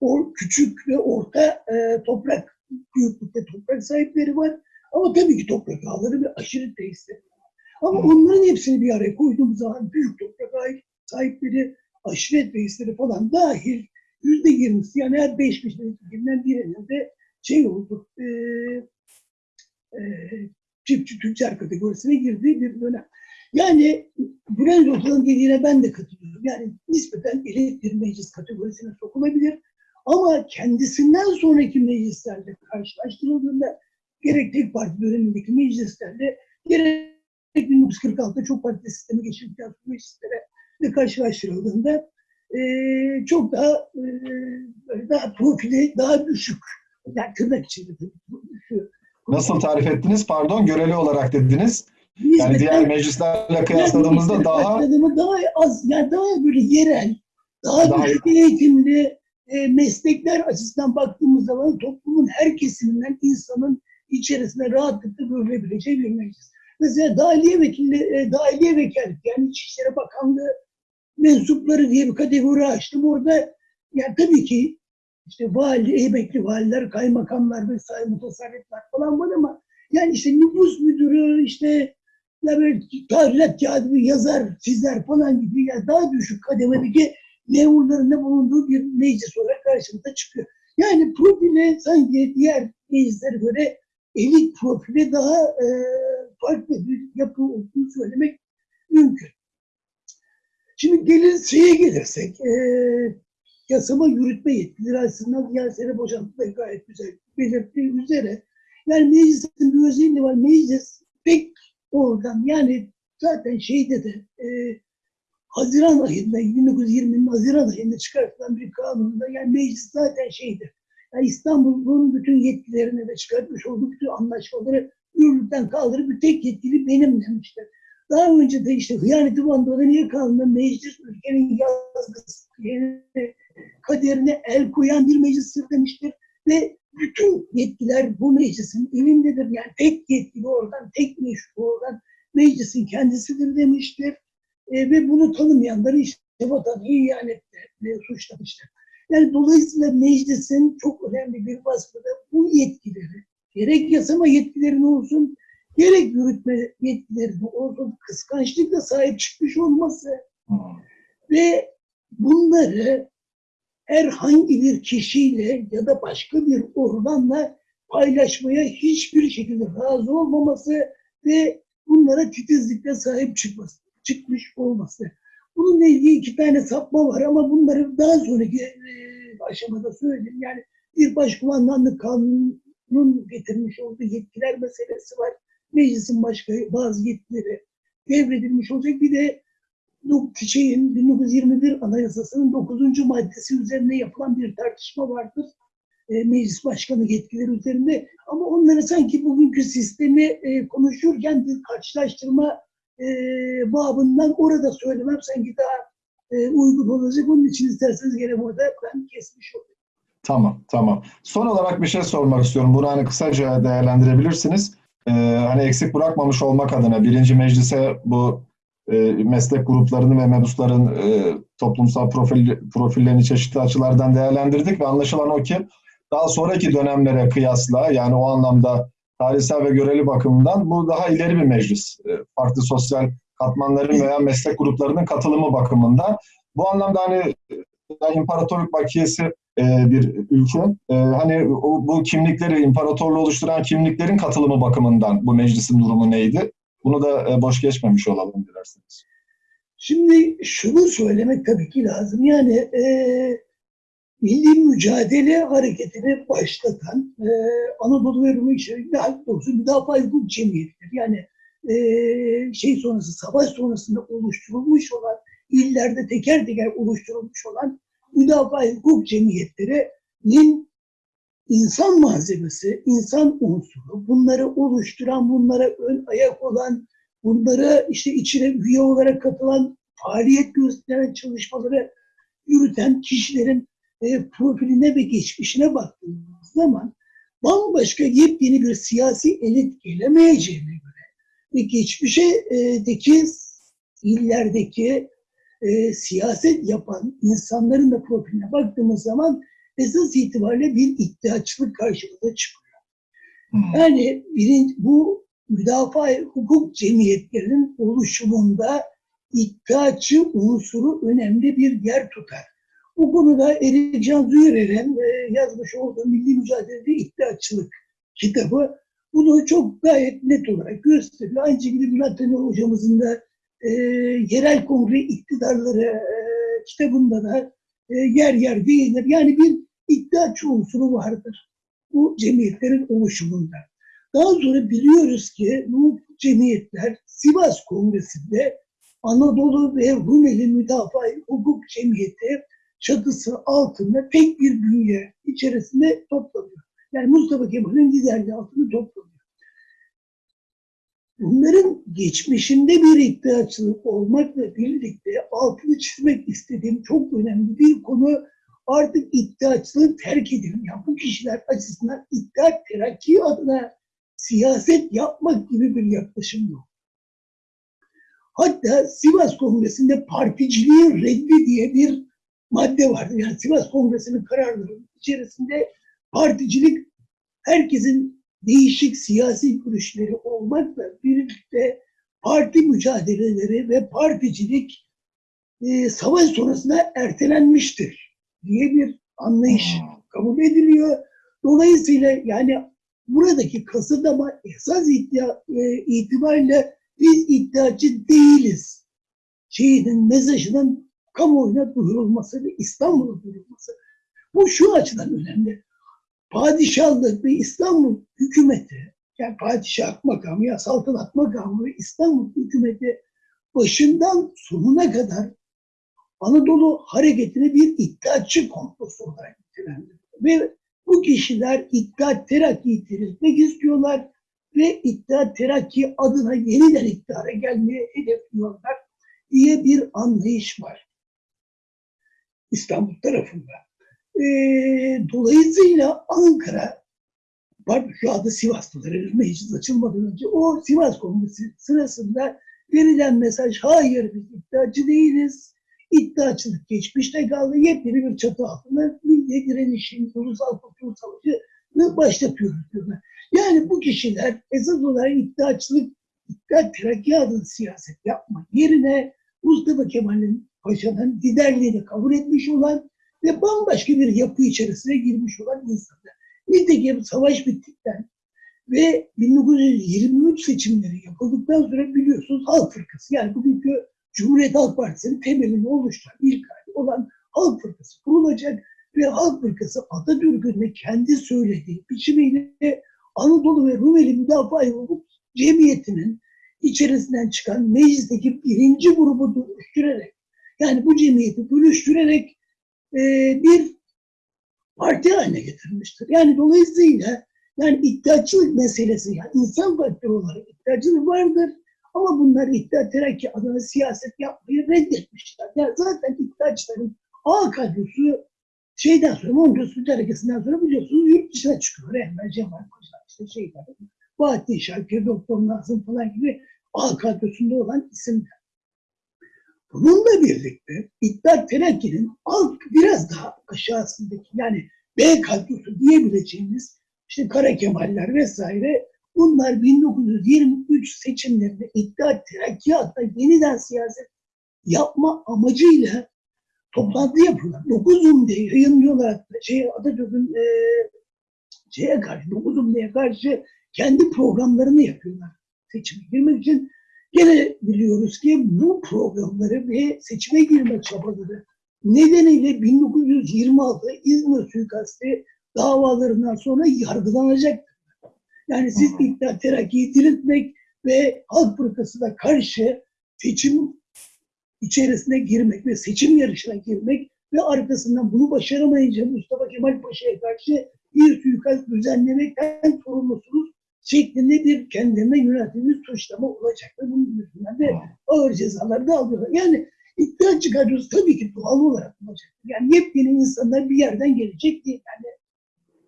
o küçük ve orta e, toprak büyüklükte toprak sahipleri var. Ama tabii ki toprak ağları ve aşırı tesisleri var. Ama onların hepsini bir araya koyduğumuz zaman büyük toprak sahipleri, aşiret reisleri falan dahil yüzde yirmisi yani her beş milletvekilinden birinin de şey oldu, e, çiftçi tüccar kategorisine girdiği bir dönem. Yani Bülent Hoca'nın dediğine ben de katılıyorum. Yani nispeten elit bir meclis kategorisine sokulabilir. Ama kendisinden sonraki meclislerle karşılaştırıldığında gerek tek parti dönemindeki meclislerle gerek 1946'da çok parti sistemi geçirdikten sonra meclislere karşılaştırıldığında eee, çok daha böyle daha profili daha düşük. Yani tırnak içinde tabii. Nasıl tarif ettiniz? Pardon, göreli olarak dediniz. Yani diğer Nispeten- meclislerle kıyasladığımızda yani daha daha az, yani daha böyle yerel, daha, Daha- düşük eğitimli e, meslekler açısından baktığımız zaman toplumun her kesiminden insanın içerisine rahatlıkla görülebileceği bir meclis. Mesela dahiliye vekili, e, dahiliye vekalet yani İçişleri Bakanlığı mensupları diye bir kategori açtım. Orada yani tabii ki işte vali, emekli valiler, kaymakamlar vesaire mutasarrifler falan var ama yani işte nüfus müdürü, işte ya böyle tarihat kağıdı yazar, çizer falan gibi ya daha düşük kademedeki memurların da bulunduğu bir meclis olarak karşımıza çıkıyor. Yani profile sanki diğer meclislere göre elit profile daha e, farklı bir yapı olduğunu söylemek mümkün. Şimdi gelir şeye gelirsek, e, yasama yürütme yetkileri açısından Yaser'e boşaltı da gayet güzel belirttiği üzere yani meclisin bir özelliği var. Meclis pek organ yani zaten şeyde de e, Haziran ayında 1920'nin Haziran ayında çıkartılan bir kanunda yani meclis zaten şeydir. Yani İstanbul'un bütün yetkilerini de çıkartmış olduğu bütün anlaşmaları yürürlükten kaldırıp bir tek yetkili benim demişler. Daha önce de işte hıyaneti bandada niye kanunda meclis ülkenin yazgısı, yani kaderine el koyan bir meclistir demiştir. Ve bütün yetkiler bu meclisin elindedir. Yani tek yetkili oradan, tek meşru oradan meclisin kendisidir demiştir. E, ve bunu tanımayanları işte vatanı ihanetle e, suçlamıştır. Yani dolayısıyla meclisin çok önemli bir vasfı da bu yetkileri, gerek yasama yetkilerini olsun, gerek yürütme yetkilerini olsun kıskançlıkla sahip çıkmış olması Hmm. ve bunları herhangi bir kişiyle ya da başka bir organla paylaşmaya hiçbir şekilde razı olmaması ve bunlara titizlikle sahip çıkması, çıkmış olması. Bununla ilgili iki tane sapma var ama bunları daha sonraki e, aşamada söyleyeyim. Yani bir başkumandanlık kanunun getirmiş olduğu yetkiler meselesi var. Meclisin başka bazı yetkileri devredilmiş olacak. Bir de şeyin 1921 Anayasası'nın 9. maddesi üzerine yapılan bir tartışma vardır. E, meclis başkanı yetkileri üzerinde. Ama onları sanki bugünkü sistemi e, konuşurken bir karşılaştırma e, babından orada söylemem sanki daha e, uygun olacak. Onun için isterseniz gene burada ben kesmiş olayım. Tamam, tamam. Son olarak bir şey sormak istiyorum. Bunu hani kısaca değerlendirebilirsiniz. Ee, hani eksik bırakmamış olmak adına birinci meclise bu e, meslek gruplarını ve mebusların e, toplumsal profil, profillerini çeşitli açılardan değerlendirdik ve anlaşılan o ki daha sonraki dönemlere kıyasla yani o anlamda tarihsel ve göreli bakımından bu daha ileri bir meclis. E, farklı sosyal katmanların veya meslek gruplarının katılımı bakımından. Bu anlamda hani e, imparatorluk bakiyesi bir ülke. Hani bu kimlikleri, imparatorluğu oluşturan kimliklerin katılımı bakımından bu meclisin durumu neydi? Bunu da e, boş geçmemiş olalım dilerseniz. Şimdi şunu söylemek tabii ki lazım. Yani e, milli mücadele hareketini başlatan e, Anadolu ve Rum içerisinde halk doğrusu müdafaa hukuk cemiyetleri. Yani e, şey sonrası, savaş sonrasında oluşturulmuş olan, illerde teker teker oluşturulmuş olan müdafaa hukuk cemiyetlerinin insan malzemesi, insan unsuru, bunları oluşturan, bunlara ön ayak olan, bunlara işte içine üye olarak katılan, faaliyet gösteren çalışmaları yürüten kişilerin e, profiline ve geçmişine baktığımız zaman bambaşka yepyeni bir siyasi elit gelemeyeceğine göre ve geçmişteki illerdeki e, siyaset yapan insanların da profiline baktığımız zaman esas itibariyle bir iddiaçılık karşımıza çıkıyor. Hmm. Yani birin, bu müdafaa hukuk cemiyetlerinin oluşumunda iddiaçı unsuru önemli bir yer tutar. Bu konuda Erik Can Züyerer'in e, yazmış olduğu Milli Mücadelede İddiaçılık kitabı bunu çok gayet net olarak gösteriyor. Aynı şekilde Bülent Taner hocamızın da e, yerel kongre iktidarları e, kitabında da yer yer değinir. Yani bir iddiaçı unsuru vardır bu cemiyetlerin oluşumunda. Daha sonra biliyoruz ki bu cemiyetler Sivas Kongresi'nde Anadolu ve Rumeli Müdafaa Hukuk Cemiyeti çatısı altında tek bir bünye içerisinde toplanıyor. Yani Mustafa Kemal'in liderliği altında toplanıyor. Bunların geçmişinde bir iddiaçılık olmakla birlikte altını çizmek istediğim çok önemli bir konu artık iddiaçılığı terk edin. Yani bu kişiler açısından iddia terakki adına siyaset yapmak gibi bir yaklaşım yok. Hatta Sivas Kongresi'nde particiliğin reddi diye bir madde vardı. Yani Sivas Kongresi'nin kararlarının içerisinde particilik herkesin değişik siyasi görüşleri olmakla birlikte parti mücadeleleri ve particilik e, savaş sonrasında ertelenmiştir diye bir anlayış kabul ediliyor. Dolayısıyla yani buradaki kasıtlama esas iddia e, itibariyle biz iddiacı değiliz. Şeyinin mesajının kamuoyuna duyurulması ve İstanbul'a duyurulması. Bu şu açıdan önemli. Padişahlık ve İstanbul hükümeti, yani padişah makamı ya saltanat makamı ve İstanbul hükümeti başından sonuna kadar Anadolu hareketini bir iddiaçı komplosu olarak nitelendiriyor. Ve bu kişiler iddia terakkiyi diriltmek istiyorlar ve iddia terakki adına yeniden iktidara gelmeye hedefliyorlar diye bir anlayış var. İstanbul tarafında. E, dolayısıyla Ankara, pardon şu anda Sivaslılar meclis açılmadan önce o Sivas Kongresi sırasında verilen mesaj hayır biz iddiacı değiliz. İddiaçılık geçmişte kaldı. Yepyeni bir çatı altında milli direnişin ulusal kurtuluş savaşını başlatıyoruz diyorlar. Yani bu kişiler esas olarak iddiaçılık, iddia terakki adına siyaset yapmak yerine Mustafa Kemal'in Paşa'nın liderliğini kabul etmiş olan ve bambaşka bir yapı içerisine girmiş olan insanlar. Nitekim savaş bittikten ve 1923 seçimleri yapıldıktan sonra biliyorsunuz Halk Fırkası yani bugünkü Cumhuriyet Halk Partisi'nin temelini oluşturan ilk hali olan Halk Fırkası kurulacak ve Halk Fırkası Atatürk'ün de kendi söylediği biçimiyle Anadolu ve Rumeli Müdafaa Hukuk Cemiyeti'nin içerisinden çıkan meclisteki birinci grubu dönüştürerek yani bu cemiyeti bölüştürerek e, bir parti haline getirmiştir. Yani dolayısıyla yani iddiaçılık meselesi yani insan faktörü olarak iddiaçılık vardır ama bunlar iddia terakki adına siyaset yapmayı reddetmişler. Yani zaten iddiaçların A kadrosu şeyden sonra Mondros Hareketi'nden sonra biliyorsunuz yurt dışına çıkıyor. Enver Cemal Paşa işte şeyler. Fatih Şakir, Doktor Nazım falan gibi A kadrosunda olan isimler. Bununla birlikte İttihat Terakki'nin alt biraz daha aşağısındaki yani B kadrosu diyebileceğimiz işte Kara Kemaller vesaire bunlar 1923 seçimlerinde İttihat Terakki adına yeniden siyaset yapma amacıyla toplantı yapıyorlar. 9 diye yayınlıyorlar. Şey, Atatürk'ün e, şeye karşı, 9 diye karşı kendi programlarını yapıyorlar seçime girmek için. Gene biliyoruz ki bu programları ve seçime girme çabaları nedeniyle 1926 İzmir suikasti davalarından sonra yargılanacak. Yani siz iktidar terakkiyi diriltmek ve halk fırkasına karşı seçim içerisine girmek ve seçim yarışına girmek ve arkasından bunu başaramayınca Mustafa Kemal Paşa'ya karşı bir suikast düzenlemekten sorumlusunuz şeklinde bir kendilerine yöneltilmiş suçlama olacak. Ve bunun yüzünden de ağır cezalar da alıyorlar. Yani iddia çıkarıyoruz tabii ki doğal olarak olacak. Yani yepyeni insanlar bir yerden gelecek değil. Yani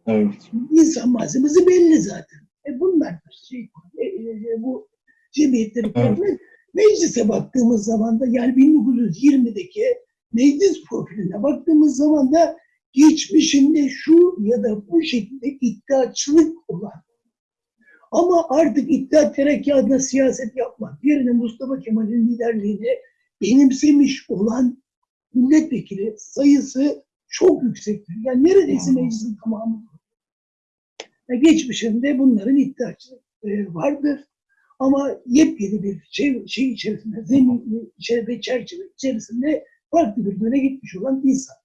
Evet. insan malzemesi belli zaten. E bunlar şey, e, e, bu cemiyetleri Evet. Meclise baktığımız zaman da yani 1920'deki meclis profiline baktığımız zaman da geçmişinde şu ya da bu şekilde iddiaçılık olan ama artık iddia terakki adına siyaset yapmak yerine Mustafa Kemal'in liderliğini benimsemiş olan milletvekili sayısı çok yüksektir. Yani neredeyse meclisin tamamı. Yani geçmişinde bunların iddiaçılık e, vardır. Ama yepyeni bir şey, şey içerisinde, zemin içerisinde, çerçeve içerisinde farklı bir yöne gitmiş olan insan.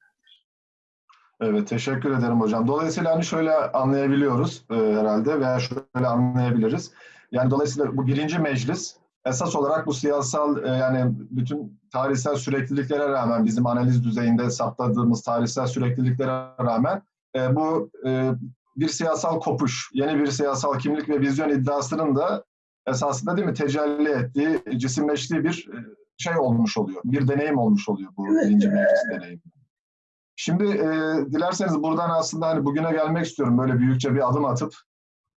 Evet, teşekkür ederim hocam. Dolayısıyla hani şöyle anlayabiliyoruz e, herhalde veya şöyle anlayabiliriz. Yani dolayısıyla bu birinci meclis esas olarak bu siyasal e, yani bütün tarihsel sürekliliklere rağmen bizim analiz düzeyinde hesapladığımız tarihsel sürekliliklere rağmen e, bu e, bir siyasal kopuş, yeni bir siyasal kimlik ve vizyon iddiasının da esasında değil mi tecelli ettiği, cisimleştiği bir e, şey olmuş oluyor. Bir deneyim olmuş oluyor bu Evet, birinci meclis deneyimi. Şimdi e, dilerseniz buradan aslında hani bugüne gelmek istiyorum böyle büyükçe bir adım atıp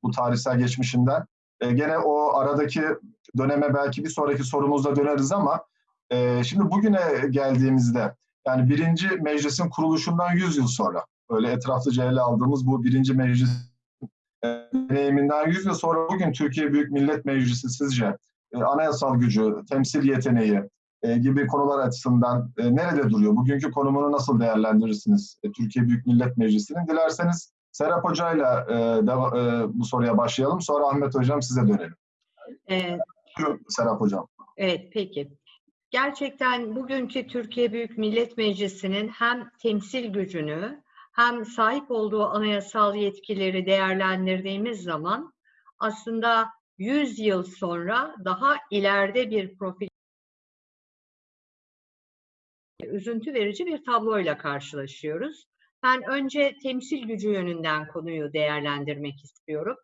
bu tarihsel geçmişinden. E, gene o aradaki döneme belki bir sonraki sorumuzda döneriz ama e, şimdi bugüne geldiğimizde yani birinci meclisin kuruluşundan 100 yıl sonra öyle etraflıca ele aldığımız bu birinci meclis e, deneyiminden 100 yıl sonra bugün Türkiye Büyük Millet Meclisi sizce e, anayasal gücü, temsil yeteneği e, gibi konular açısından e, nerede duruyor? Bugünkü konumunu nasıl değerlendirirsiniz e, Türkiye Büyük Millet Meclisi'nin? Dilerseniz Serap Hoca'yla e, deva- e, bu soruya başlayalım. Sonra Ahmet Hocam size dönelim. Buyurun Serap Hocam. Evet, peki. Gerçekten bugünkü Türkiye Büyük Millet Meclisi'nin hem temsil gücünü hem sahip olduğu anayasal yetkileri değerlendirdiğimiz zaman aslında 100 yıl sonra daha ileride bir profil üzüntü verici bir tabloyla karşılaşıyoruz. Ben önce temsil gücü yönünden konuyu değerlendirmek istiyorum.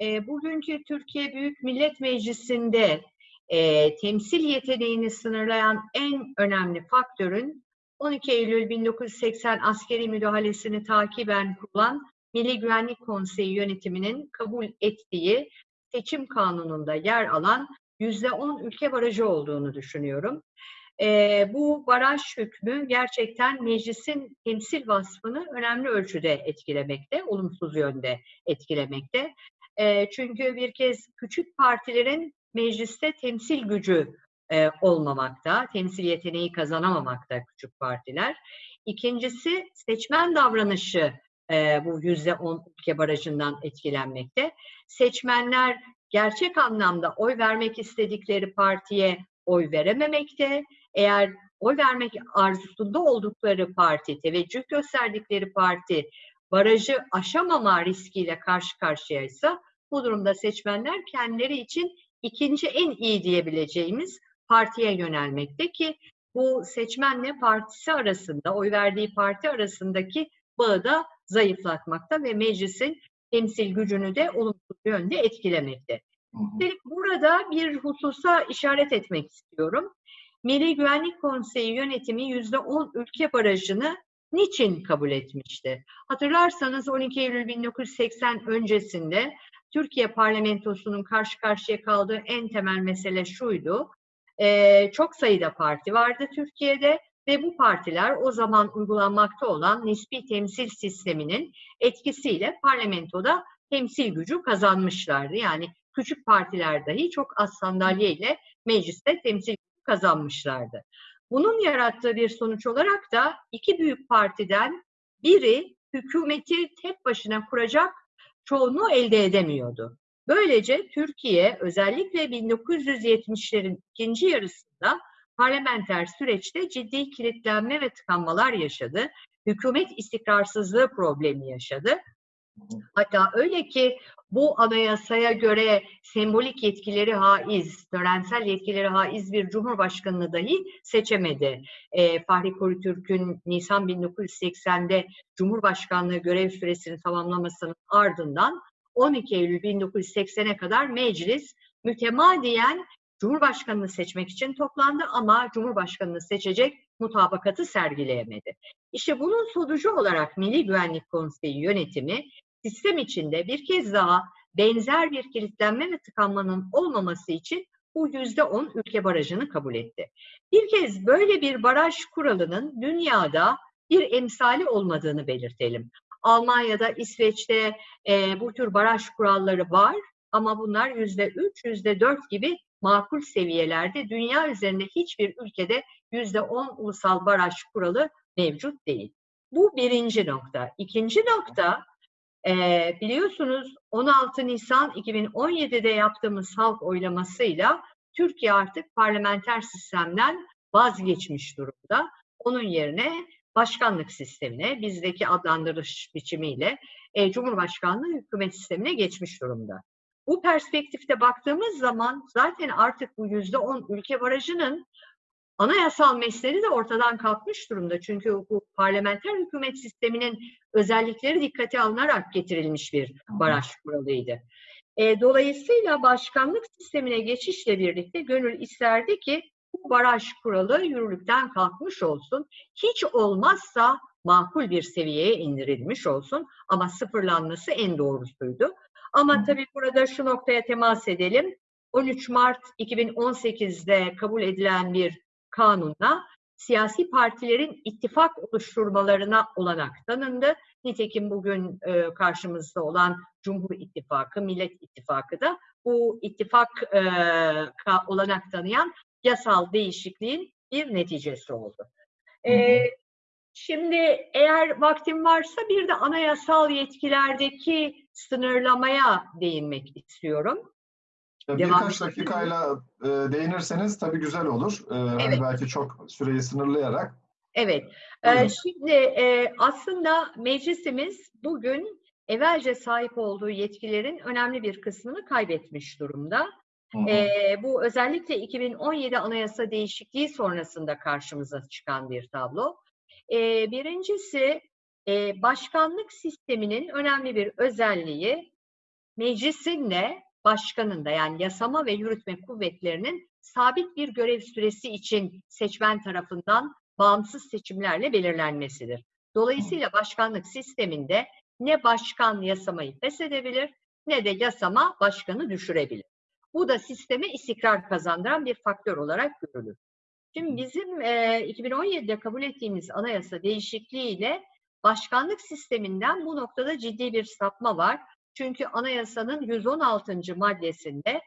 E, bugünkü Türkiye Büyük Millet Meclisi'nde e, temsil yeteneğini sınırlayan en önemli faktörün 12 Eylül 1980 askeri müdahalesini takiben kurulan Milli Güvenlik Konseyi yönetiminin kabul ettiği seçim kanununda yer alan %10 ülke barajı olduğunu düşünüyorum. E, bu baraj hükmü gerçekten meclisin temsil vasfını önemli ölçüde etkilemekte, olumsuz yönde etkilemekte. E, çünkü bir kez küçük partilerin mecliste temsil gücü e, olmamakta, temsil yeteneği kazanamamakta küçük partiler. İkincisi seçmen davranışı e, bu yüzde on ülke barajından etkilenmekte. Seçmenler gerçek anlamda oy vermek istedikleri partiye oy verememekte. Eğer oy vermek arzusunda oldukları parti, teveccüh gösterdikleri parti barajı aşamama riskiyle karşı karşıyaysa bu durumda seçmenler kendileri için ikinci en iyi diyebileceğimiz partiye yönelmekte ki bu seçmenle partisi arasında, oy verdiği parti arasındaki bağı da zayıflatmakta ve meclisin temsil gücünü de olumsuz yönde etkilemekte. Üstelik burada bir hususa işaret etmek istiyorum. Milli Güvenlik Konseyi yönetimi %10 ülke barajını niçin kabul etmişti? Hatırlarsanız 12 Eylül 1980 öncesinde Türkiye parlamentosunun karşı karşıya kaldığı en temel mesele şuydu. Ee, çok sayıda parti vardı Türkiye'de ve bu partiler o zaman uygulanmakta olan nispi temsil sisteminin etkisiyle parlamentoda temsil gücü kazanmışlardı. Yani küçük partiler dahi çok az sandalyeyle mecliste temsil kazanmışlardı. Bunun yarattığı bir sonuç olarak da iki büyük partiden biri hükümeti tek başına kuracak çoğunluğu elde edemiyordu. Böylece Türkiye özellikle 1970'lerin ikinci yarısında parlamenter süreçte ciddi kilitlenme ve tıkanmalar yaşadı. Hükümet istikrarsızlığı problemi yaşadı. Hatta öyle ki bu anayasaya göre sembolik yetkileri haiz, törensel yetkileri haiz bir cumhurbaşkanını dahi seçemedi. E, Fahri Korutürk'ün Nisan 1980'de Cumhurbaşkanlığı görev süresini tamamlamasının ardından 12 Eylül 1980'e kadar meclis mütemadiyen Cumhurbaşkanını seçmek için toplandı ama Cumhurbaşkanını seçecek mutabakatı sergileyemedi. İşte bunun sonucu olarak Milli Güvenlik Konseyi yönetimi sistem içinde bir kez daha benzer bir kilitlenme ve tıkanmanın olmaması için bu yüzde on ülke barajını kabul etti. Bir kez böyle bir baraj kuralının dünyada bir emsali olmadığını belirtelim. Almanya'da, İsveç'te e, bu tür baraj kuralları var ama bunlar yüzde üç, yüzde dört gibi makul seviyelerde. Dünya üzerinde hiçbir ülkede yüzde on ulusal baraj kuralı mevcut değil. Bu birinci nokta. İkinci nokta, e, biliyorsunuz 16 Nisan 2017'de yaptığımız halk oylamasıyla Türkiye artık parlamenter sistemden vazgeçmiş durumda. Onun yerine başkanlık sistemine, bizdeki adlandırış biçimiyle e, Cumhurbaşkanlığı hükümet sistemine geçmiş durumda. Bu perspektifte baktığımız zaman zaten artık bu yüzde on ülke barajının anayasal mesleği de ortadan kalkmış durumda. Çünkü bu parlamenter hükümet sisteminin özellikleri dikkate alınarak getirilmiş bir baraj kuralıydı. E, dolayısıyla başkanlık sistemine geçişle birlikte gönül isterdi ki bu baraj kuralı yürürlükten kalkmış olsun. Hiç olmazsa makul bir seviyeye indirilmiş olsun ama sıfırlanması en doğrusuydu. Ama tabii burada şu noktaya temas edelim. 13 Mart 2018'de kabul edilen bir kanunla siyasi partilerin ittifak oluşturmalarına olanak tanındı. Nitekim bugün e, karşımızda olan Cumhur İttifakı, Millet İttifakı da bu ittifak e, olanak tanıyan yasal değişikliğin bir neticesi oldu. E, şimdi eğer vaktim varsa bir de anayasal yetkilerdeki sınırlamaya değinmek istiyorum. Birkaç dakikayla e, değinirseniz tabii güzel olur. E, hani Evet. belki çok süreyi sınırlayarak. Evet, e, şimdi e, aslında meclisimiz bugün evvelce sahip olduğu yetkilerin önemli bir kısmını kaybetmiş durumda. Hı hı. E, bu özellikle 2017 anayasa değişikliği sonrasında karşımıza çıkan bir tablo. E, birincisi e, başkanlık sisteminin önemli bir özelliği meclisinle başkanın da yani yasama ve yürütme kuvvetlerinin sabit bir görev süresi için seçmen tarafından bağımsız seçimlerle belirlenmesidir. Dolayısıyla başkanlık sisteminde ne başkan yasamayı feshedebilir ne de yasama başkanı düşürebilir. Bu da sisteme istikrar kazandıran bir faktör olarak görülür. Şimdi bizim e, 2017'de kabul ettiğimiz anayasa değişikliğiyle başkanlık sisteminden bu noktada ciddi bir sapma var. Çünkü anayasanın 116. maddesinde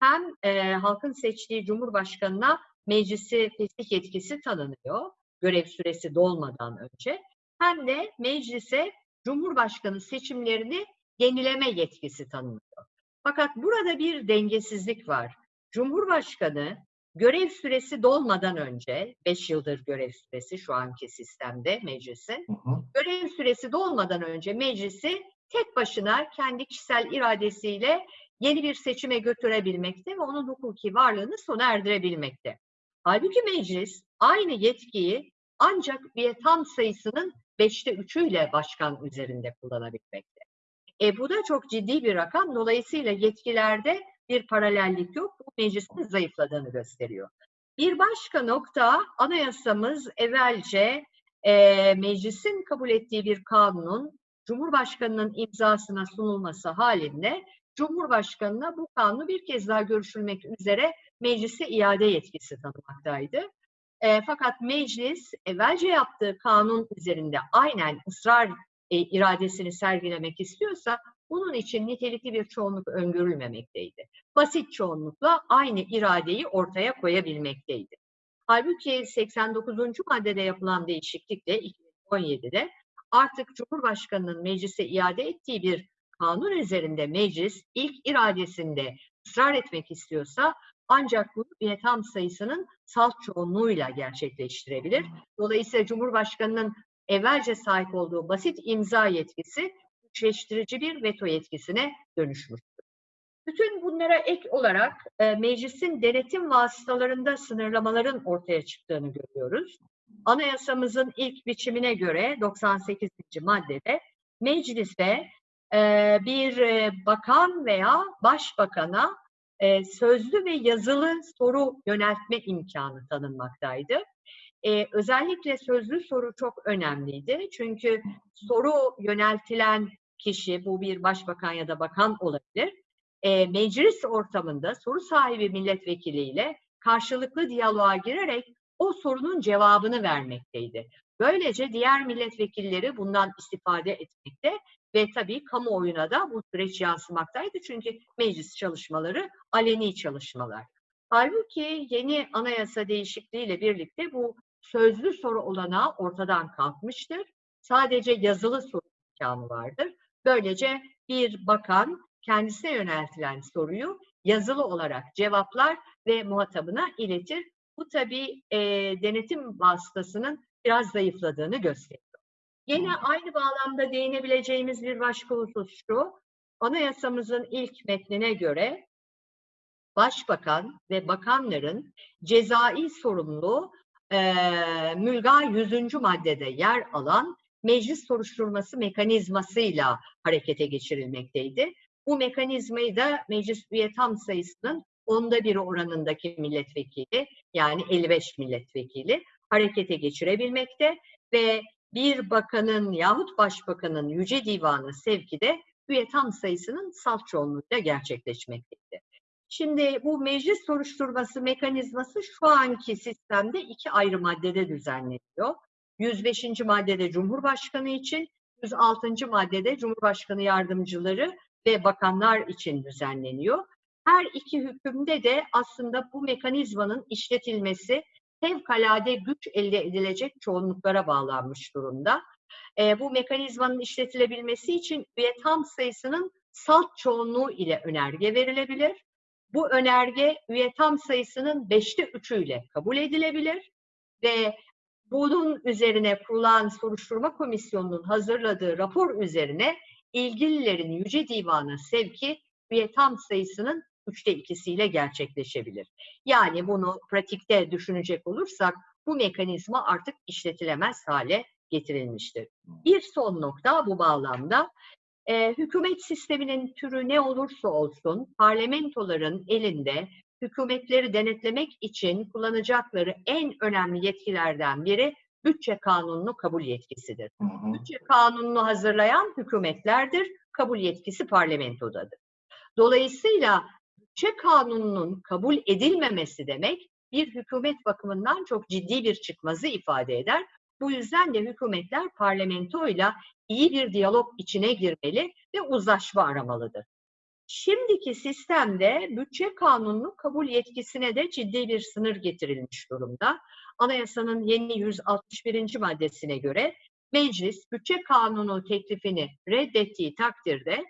hem e, halkın seçtiği cumhurbaşkanına meclisi fesih yetkisi tanınıyor görev süresi dolmadan önce hem de meclise cumhurbaşkanı seçimlerini yenileme yetkisi tanınıyor. Fakat burada bir dengesizlik var. Cumhurbaşkanı görev süresi dolmadan önce, 5 yıldır görev süresi şu anki sistemde meclisin, Hı hı. görev süresi dolmadan önce meclisi tek başına kendi kişisel iradesiyle yeni bir seçime götürebilmekte ve onun hukuki varlığını sona erdirebilmekte. Halbuki meclis aynı yetkiyi ancak bir tam sayısının beşte üçüyle başkan üzerinde kullanabilmekte. E, bu da çok ciddi bir rakam. Dolayısıyla yetkilerde bir paralellik yok. Bu meclisin zayıfladığını gösteriyor. Bir başka nokta anayasamız evvelce e, meclisin kabul ettiği bir kanunun Cumhurbaşkanının imzasına sunulması halinde Cumhurbaşkanına bu kanunu bir kez daha görüşülmek üzere meclise iade yetkisi tanımaktaydı. E, fakat meclis evvelce yaptığı kanun üzerinde aynen ısrar e, iradesini sergilemek istiyorsa bunun için nitelikli bir çoğunluk öngörülmemekteydi. Basit çoğunlukla aynı iradeyi ortaya koyabilmekteydi. Halbuki 89. maddede yapılan değişiklikle 2017'de artık Cumhurbaşkanı'nın meclise iade ettiği bir kanun üzerinde meclis ilk iradesinde ısrar etmek istiyorsa ancak bunu bir tam sayısının salt çoğunluğuyla gerçekleştirebilir. Dolayısıyla Cumhurbaşkanı'nın evvelce sahip olduğu basit imza yetkisi güçleştirici bir veto yetkisine dönüşmüştür. Bütün bunlara ek olarak e, meclisin denetim vasıtalarında sınırlamaların ortaya çıktığını görüyoruz. Anayasamızın ilk biçimine göre 98. maddede meclise e, bir e, bakan veya başbakana e, sözlü ve yazılı soru yöneltme imkanı tanınmaktaydı. E, özellikle sözlü soru çok önemliydi. Çünkü soru yöneltilen kişi, bu bir başbakan ya da bakan olabilir, e, meclis ortamında soru sahibi milletvekiliyle karşılıklı diyaloğa girerek o sorunun cevabını vermekteydi. Böylece diğer milletvekilleri bundan istifade etmekte ve tabii kamuoyuna da bu süreç yansımaktaydı. Çünkü meclis çalışmaları aleni çalışmalar. Halbuki yeni anayasa değişikliğiyle birlikte bu sözlü soru olanağı ortadan kalkmıştır. Sadece yazılı soru imkanı vardır. Böylece bir bakan kendisine yöneltilen soruyu yazılı olarak cevaplar ve muhatabına iletir. Bu tabii e, denetim vasıtasının biraz zayıfladığını gösteriyor. Yine aynı bağlamda değinebileceğimiz bir başka husus şu, anayasamızın ilk metnine göre başbakan ve bakanların cezai sorumluluğu eee Mülga 100. maddede yer alan meclis soruşturması mekanizmasıyla harekete geçirilmekteydi. Bu mekanizmayı da meclis üye tam sayısının onda biri oranındaki milletvekili yani 55 milletvekili harekete geçirebilmekte ve bir bakanın yahut başbakanın yüce divanı sevki de üye tam sayısının salt çoğunluğuyla gerçekleşmekteydi. Şimdi bu meclis soruşturması mekanizması şu anki sistemde iki ayrı maddede düzenleniyor. 105. maddede Cumhurbaşkanı için, 106. maddede Cumhurbaşkanı yardımcıları ve bakanlar için düzenleniyor. Her iki hükümde de aslında bu mekanizmanın işletilmesi fevkalade güç elde edilecek çoğunluklara bağlanmış durumda. E, bu mekanizmanın işletilebilmesi için üye tam sayısının salt çoğunluğu ile önerge verilebilir. Bu önerge üye tam sayısının beşte üçüyle kabul edilebilir ve bunun üzerine kurulan soruşturma komisyonunun hazırladığı rapor üzerine ilgililerin Yüce Divan'a sevki üye tam sayısının üçte ikisiyle gerçekleşebilir. Yani bunu pratikte düşünecek olursak bu mekanizma artık işletilemez hale getirilmiştir. Bir son nokta bu bağlamda e, hükümet sisteminin türü ne olursa olsun parlamentoların elinde hükümetleri denetlemek için kullanacakları en önemli yetkilerden biri bütçe kanununu kabul yetkisidir. Hı hı. Bütçe kanununu hazırlayan hükümetlerdir, kabul yetkisi parlamentodadır. Dolayısıyla bütçe kanununun kabul edilmemesi demek bir hükümet bakımından çok ciddi bir çıkmazı ifade eder. Bu yüzden de hükümetler parlamentoyla iyi bir diyalog içine girmeli ve uzlaşma aramalıdır. Şimdiki sistemde bütçe kanununu kabul yetkisine de ciddi bir sınır getirilmiş durumda. Anayasanın yeni 161. maddesine göre meclis bütçe kanunu teklifini reddettiği takdirde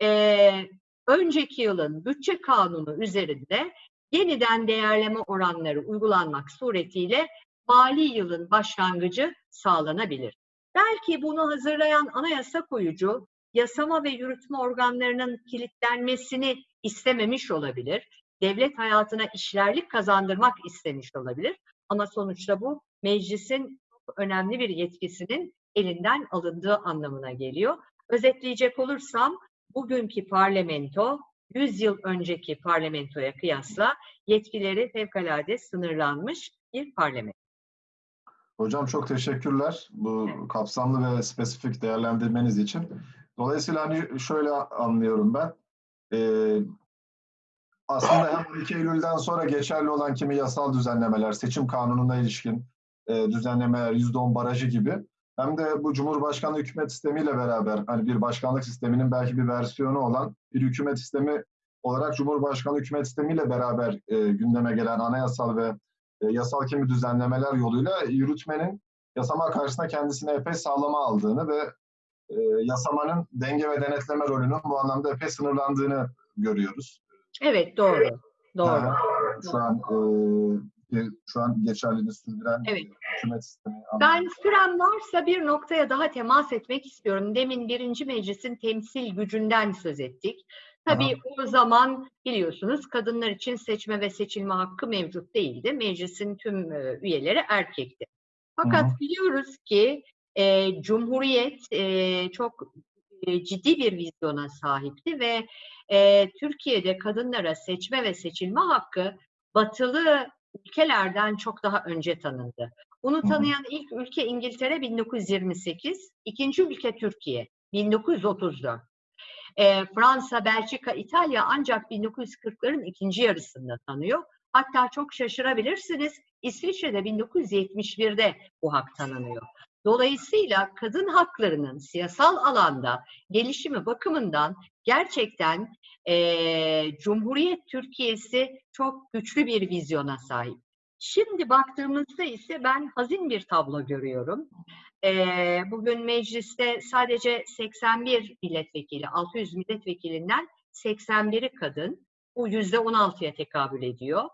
eee, önceki yılın bütçe kanunu üzerinde yeniden değerleme oranları uygulanmak suretiyle mali yılın başlangıcı sağlanabilir. Belki bunu hazırlayan anayasa koyucu yasama ve yürütme organlarının kilitlenmesini istememiş olabilir. Devlet hayatına işlerlik kazandırmak istemiş olabilir. Ama sonuçta bu meclisin çok önemli bir yetkisinin elinden alındığı anlamına geliyor. Özetleyecek olursam bugünkü parlamento 100 yıl önceki parlamentoya kıyasla yetkileri fevkalade sınırlanmış bir parlamento. Hocam çok teşekkürler bu kapsamlı ve spesifik değerlendirmeniz için. Dolayısıyla hani şöyle anlıyorum ben. Ee, aslında hem 12 Eylül'den sonra geçerli olan kimi yasal düzenlemeler, seçim kanununa ilişkin e, düzenlemeler, %10 barajı gibi hem de bu Cumhurbaşkanlığı hükümet sistemiyle beraber hani bir başkanlık sisteminin belki bir versiyonu olan bir hükümet sistemi olarak Cumhurbaşkanlığı hükümet sistemiyle beraber e, gündeme gelen anayasal ve e, yasal kimi düzenlemeler yoluyla yürütmenin yasama karşısında kendisine epey sağlama aldığını ve e, yasamanın denge ve denetleme rolünün bu anlamda epey sınırlandığını görüyoruz. Evet doğru. Doğru. Ha, şu an e, şu an geçerliliğini sürdüren Evet. hükümet sistemi. Ben süren varsa bir noktaya daha temas etmek istiyorum. Demin birinci meclisin temsil gücünden söz ettik. Tabii o zaman biliyorsunuz kadınlar için seçme ve seçilme hakkı mevcut değildi. Meclisin tüm e, üyeleri erkekti. Fakat hı. biliyoruz ki e, Cumhuriyet e, çok e, ciddi bir vizyona sahipti ve e, Türkiye'de kadınlara seçme ve seçilme hakkı batılı ülkelerden çok daha önce tanındı. Bunu tanıyan ilk ülke İngiltere 1928, ikinci ülke Türkiye 1934. E, Fransa, Belçika, İtalya ancak 1940'ların ikinci yarısında tanıyor. Hatta çok şaşırabilirsiniz İsviçre'de 1971'de bu hak tanınıyor. Dolayısıyla kadın haklarının siyasal alanda gelişimi bakımından gerçekten eee, Cumhuriyet Türkiye'si çok güçlü bir vizyona sahip. Şimdi baktığımızda ise ben hazin bir tablo görüyorum. Eee, bugün mecliste sadece 81 milletvekili, 600 milletvekilinden 81'i kadın. Bu yüzde 16'ya tekabül ediyor.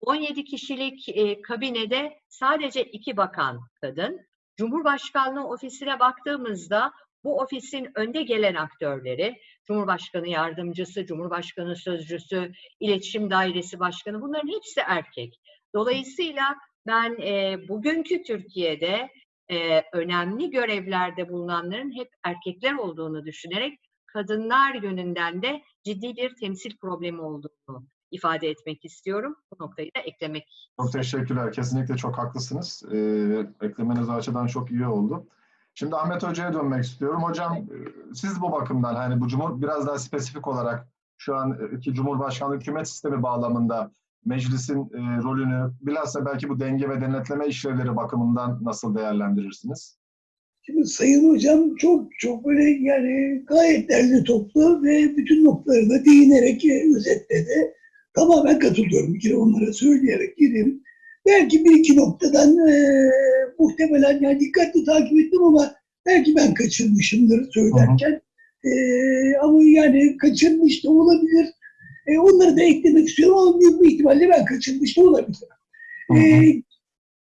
17 kişilik e, kabinede sadece iki bakan kadın. Cumhurbaşkanlığı ofisine baktığımızda bu ofisin önde gelen aktörleri, Cumhurbaşkanı yardımcısı, Cumhurbaşkanı sözcüsü, iletişim dairesi başkanı bunların hepsi erkek. Dolayısıyla ben e, bugünkü Türkiye'de e, önemli görevlerde bulunanların hep erkekler olduğunu düşünerek kadınlar yönünden de ciddi bir temsil problemi olduğunu ifade etmek istiyorum. Bu noktayı da eklemek Çok teşekkürler. Kesinlikle çok haklısınız. Ee, eklemeniz açıdan çok iyi oldu. Şimdi Ahmet Hoca'ya dönmek istiyorum. Hocam e, siz bu bakımdan hani bu cumhur biraz daha spesifik olarak şu anki Cumhurbaşkanlığı hükümet sistemi bağlamında meclisin e, rolünü bilhassa belki bu denge ve denetleme işlevleri bakımından nasıl değerlendirirsiniz? Şimdi Sayın Hocam çok çok böyle yani gayet derli toplu ve bütün noktaları da değinerek e, özetledi. Tamamen katılıyorum. Bir kere onlara söyleyerek gireyim. Belki bir iki noktadan e, muhtemelen yani dikkatli takip ettim ama belki ben kaçırmışımdır söylerken. E, ama yani kaçırmış da olabilir. E, onları da eklemek istiyorum ama büyük bir ihtimalle ben kaçırmış da olabilirim. Hı. E,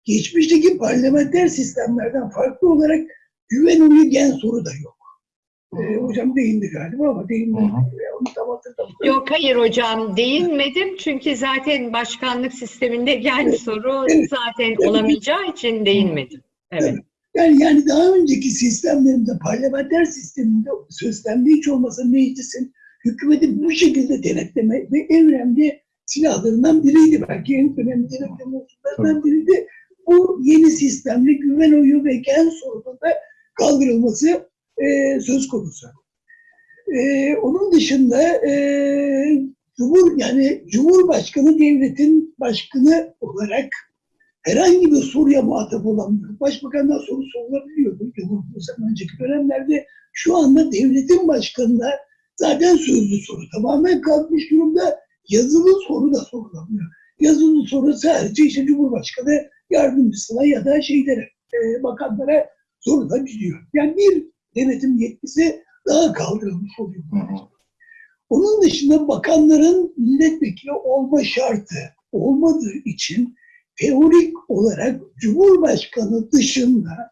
geçmişteki parlamenter sistemlerden farklı olarak güven gen soru da yok. E, hocam değindi galiba ama değinmedi. Hı hı. E, Onu tam hatırlamıyorum. Yok hayır hocam değinmedim çünkü zaten başkanlık sisteminde gen Evet, soru evet, zaten evet. olamayacağı için değinmedim. Evet. Yani, yani daha önceki sistemlerinde parlamenter sisteminde sözlemde hiç olmasa meclisin hükümeti bu şekilde denetleme ve en önemli silahlarından biriydi. Belki en önemli denetleme unsurlarından biriydi. Bu yeni sistemle güven oyu ve gen sorununda kaldırılması e, söz konusu. E, onun dışında e, Cumhur yani Cumhurbaşkanı devletin başkanı olarak herhangi bir soruya muhatap olamıyor. Başbakandan soru sorulabiliyordu Cumhurbaşkanı önceki dönemlerde. Şu anda devletin başkanına zaten sözlü soru tamamen kalkmış durumda. Yazılı soru da sorulamıyor. Yazılı soru sadece işte Cumhurbaşkanı yardımcısına ya da şeylere, e, bakanlara sorulabiliyor. Yani bir denetim yetkisi daha kaldırılmış oluyor. Hı hı. Onun dışında bakanların milletvekili olma şartı olmadığı için teorik olarak Cumhurbaşkanı dışında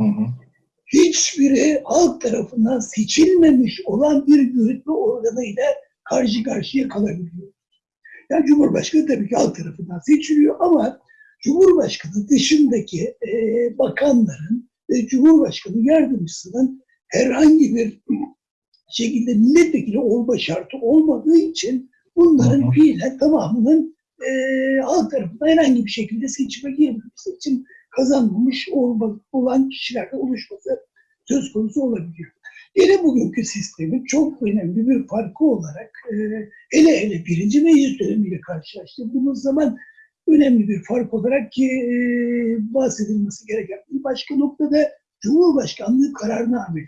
Hı hı. hiçbiri halk tarafından seçilmemiş olan bir yürütme organıyla karşı karşıya kalabiliyor. Yani Cumhurbaşkanı tabii ki halk tarafından seçiliyor ama Cumhurbaşkanı dışındaki e, bakanların ve Cumhurbaşkanı yardımcısının herhangi bir şekilde milletvekili olma şartı olmadığı için bunların fiilen tamamının e, halk tarafından herhangi bir şekilde seçime girmemesi için kazanmamış olma, olan kişilerden oluşması söz konusu olabiliyor. Yine bugünkü sistemin çok önemli bir farkı olarak e, hele hele birinci meclis dönemiyle karşılaştırdığımız zaman önemli bir fark olarak ki e, bahsedilmesi gereken bir başka noktada Cumhurbaşkanlığı kararnameleri.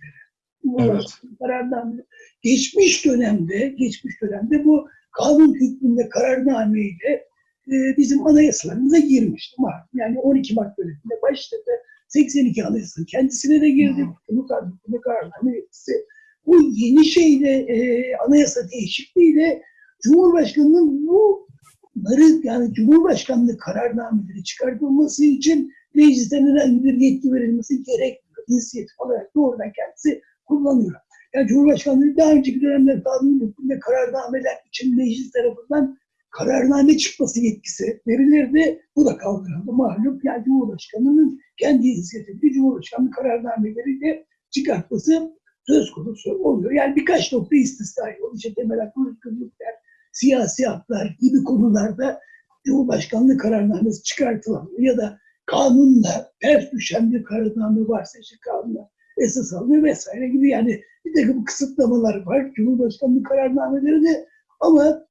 Cumhurbaşkanlığı kararnameleri. Geçmiş dönemde, geçmiş dönemde bu kanun hükmünde kararnameyle e, bizim anayasalarımıza girmişti. Yani 12 Mart döneminde başladı. 82 Anayasa'nın kendisine de girdi. Hı. Bunu kararname kararname yetkisi. Bu yeni şeyle, e, anayasa değişikliğiyle Cumhurbaşkanı'nın bunları yani Cumhurbaşkanlığı kararnameleri çıkartılması için meclisten herhangi bir yetki verilmesi gerekmiyor. İnisiyatif olarak doğrudan kendisi kullanıyor. Yani Cumhurbaşkanlığı daha önceki dönemde kanun hükmünde kararnameler için meclis tarafından kararname çıkması yetkisi verilirdi. Bu da kaldırıldı malum. Yani Cumhurbaşkanı'nın kendi inisiyatifi Cumhurbaşkanlığı kararnameleriyle çıkartması söz konusu oluyor. Yani birkaç nokta istisnai oluyor. İşte temel hak, özgürlükler, siyasi haklar gibi konularda Cumhurbaşkanlığı kararnamesi çıkartılamıyor. Ya da kanunla ters düşen bir kararname varsa işte kanunla esas alınıyor vesaire gibi yani bir takım kısıtlamalar var Cumhurbaşkanlığı kararnamelerinde ama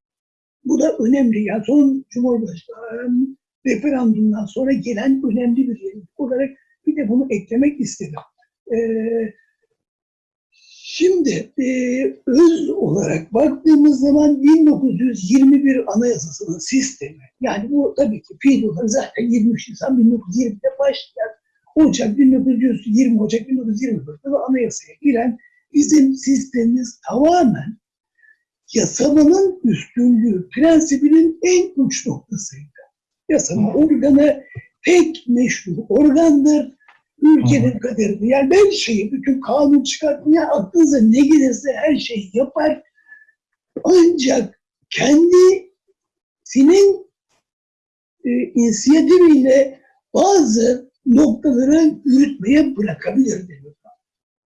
bu da önemli. Yani son Cumhurbaşkanı referandumdan sonra gelen önemli bir yenilik olarak bir de bunu eklemek istedim. Ee, şimdi e, öz olarak baktığımız zaman 1921 Anayasası'nın sistemi, yani bu tabii ki fiil olarak zaten 23 Nisan 1920'de başlayan Ocak 1920 Ocak 1924'te de anayasaya giren bizim sistemimiz tamamen yasamanın üstünlüğü prensibinin en uç noktasıydı. Yasama organı tek meşru organdır ülkenin kaderini. Yani her şeyi, bütün kanun çıkartmaya aklınıza ne gelirse her şeyi yapar. Ancak kendisinin e, inisiyatifiyle bazı noktaları yürütmeye bırakabilir deniyor.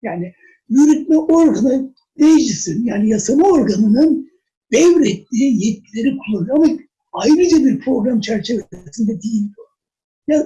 Yani yürütme organı meclisin yani yasama organının devrettiği yetkileri kullanıyor ama ayrıca bir program çerçevesinde değil.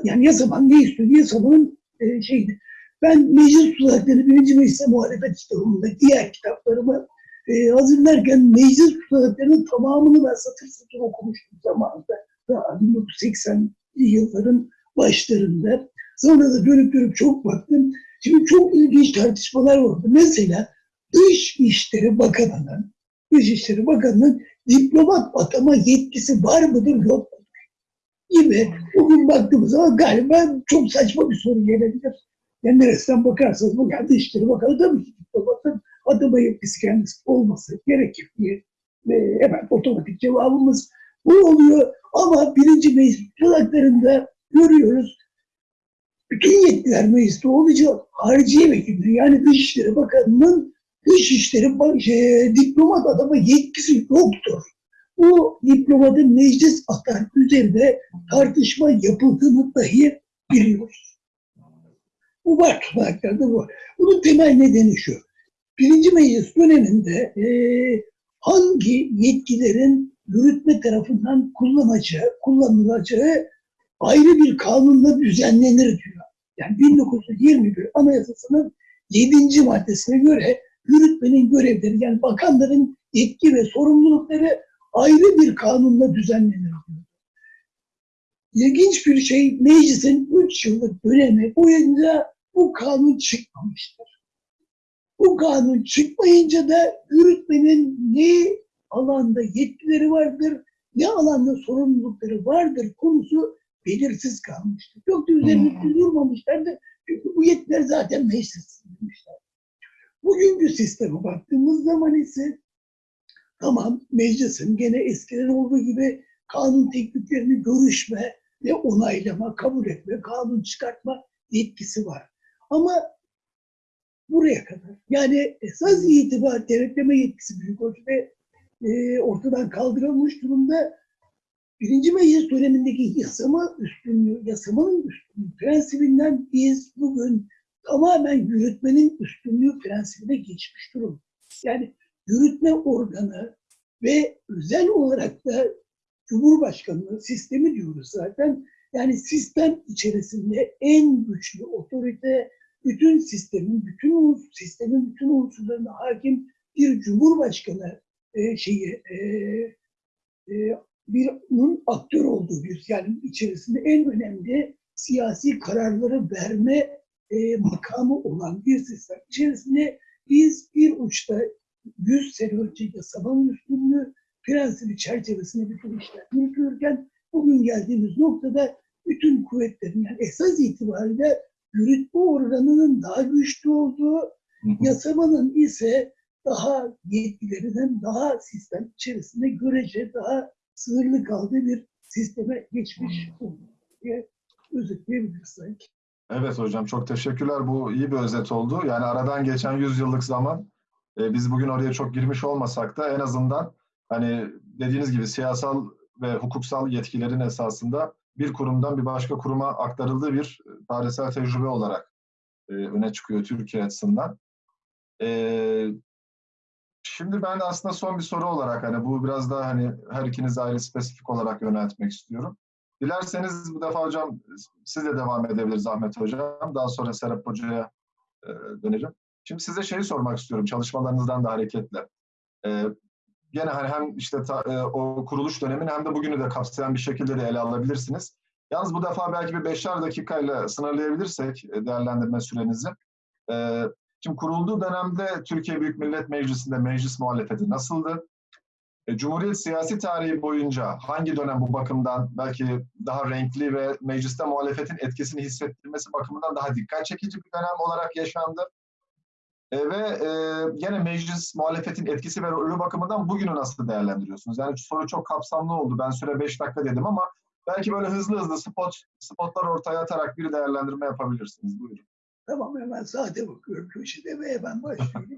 yani yasaman ne istiyor? Yasamanın e, şeydi. Ben meclis tutanakları birinci meclise muhalefet kitabımda diğer kitaplarımı e, hazırlarken meclis tutanaklarının tamamını ben satır satır okumuştum zamanında. Daha 1980'li yılların başlarında. Sonra da dönüp dönüp çok baktım. Şimdi çok ilginç tartışmalar oldu. Mesela Dışişleri Bakanı'nın Dışişleri Bakanı'nın diplomat atama yetkisi var mıdır yok mudur gibi bugün baktığımız zaman galiba çok saçma bir soru gelebilir. Yani neresinden bakarsanız bu yani Dışişleri Bakanı tabii ki diplomatın yetkisi kendisi olması gerekir diye e, hemen otomatik cevabımız bu oluyor. Ama birinci meclis kulaklarında görüyoruz bütün yetkiler mecliste olacak. Hariciye vekilleri yani Dışişleri Bakanı'nın Dışişleri şey, diplomat adama yetkisi yoktur. Bu diplomatın meclis atar üzerinde tartışma yapıldığını dahi biliyoruz. Bu var tutanaklarda bu. Bunun temel nedeni şu. Birinci meclis döneminde eee, hangi yetkilerin yürütme tarafından kullanacağı, kullanılacağı ayrı bir kanunla düzenlenir diyor. Yani 1921 Anayasası'nın 7. maddesine göre yürütmenin görevleri yani bakanların yetki ve sorumlulukları ayrı bir kanunla düzenlenir diyor. İlginç bir şey meclisin 3 yıllık dönemi boyunca bu kanun çıkmamıştır. Bu kanun çıkmayınca da yürütmenin ne alanda yetkileri vardır, ne alanda sorumlulukları vardır konusu belirsiz kalmıştır. Çok da üzerinde Hmm. durmamışlardı. Çünkü bu yetkiler zaten meclis demişler. Bugünkü sisteme baktığımız zaman ise tamam meclisin gene eskiden olduğu gibi kanun tekliflerini görüşme ve onaylama, kabul etme, kanun çıkartma yetkisi var. Ama buraya kadar. Yani esas itibar denetleme yetkisi büyük ölçüde e, ortadan kaldırılmış durumda. Birinci meclis dönemindeki yasama üstünlüğü, yasamanın üstünlüğü prensibinden biz bugün tamamen yürütmenin üstünlüğü prensibine geçmiş durum. Yani yürütme organı ve özel olarak da Cumhurbaşkanlığı sistemi diyoruz zaten. Yani sistem içerisinde en güçlü otorite, bütün sistemin, bütün sistemin bütün unsurlarına hakim bir Cumhurbaşkanı e, şeyi e, e, bir onun aktör olduğu bir yani içerisinde en önemli siyasi kararları verme e, makamı olan bir sistem içerisinde biz bir uçta 100 sene önce yasamanın üstünlüğü prensibi çerçevesinde bütün işler yürütülürken bugün geldiğimiz noktada bütün kuvvetlerin yani esas itibariyle yürütme organının daha güçlü olduğu, yasamanın ise daha yetkilerinin daha sistem içerisinde görece daha sınırlı kaldığı bir sisteme geçmiş oldu diye özetleyebiliriz sanki. Evet hocam çok teşekkürler. Bu iyi bir özet oldu. Yani aradan geçen 100 yıllık zaman e, biz bugün oraya çok girmiş olmasak da en azından hani dediğiniz gibi siyasal ve hukuksal yetkilerin esasında bir kurumdan bir başka kuruma aktarıldığı bir e, tarihsel tecrübe olarak e, öne çıkıyor Türkiye açısından. Şimdi ben aslında son bir soru olarak hani bu biraz daha hani her ikiniz ayrı spesifik olarak yöneltmek istiyorum. Dilerseniz bu defa hocam siz de devam edebiliriz Ahmet Hocam. Daha sonra Serap Hoca'ya döneceğim. Şimdi size şeyi sormak istiyorum çalışmalarınızdan da hareketle. E, gene hani hem işte ta- e, o kuruluş dönemini hem de bugünü de kapsayan bir şekilde de ele alabilirsiniz. Yalnız bu defa belki bir beşer dakikayla sınırlayabilirsek e, değerlendirme sürenizi. E, şimdi kurulduğu dönemde Türkiye Büyük Millet Meclisi'nde meclis muhalefeti nasıldı? E, Cumhuriyet siyasi tarihi boyunca hangi dönem bu bakımdan belki daha renkli ve mecliste muhalefetin etkisini hissettirmesi bakımından daha dikkat çekici bir dönem olarak yaşandı? E, ve e, gene meclis muhalefetin etkisi ve rolü bakımından bugünü nasıl değerlendiriyorsunuz? Yani soru çok kapsamlı oldu. Ben süre 5 dakika dedim ama belki böyle hızlı hızlı spot spotlar ortaya atarak bir değerlendirme yapabilirsiniz. Buyurun. Tamam hemen saate bakıyorum köşede ve hemen başlıyorum.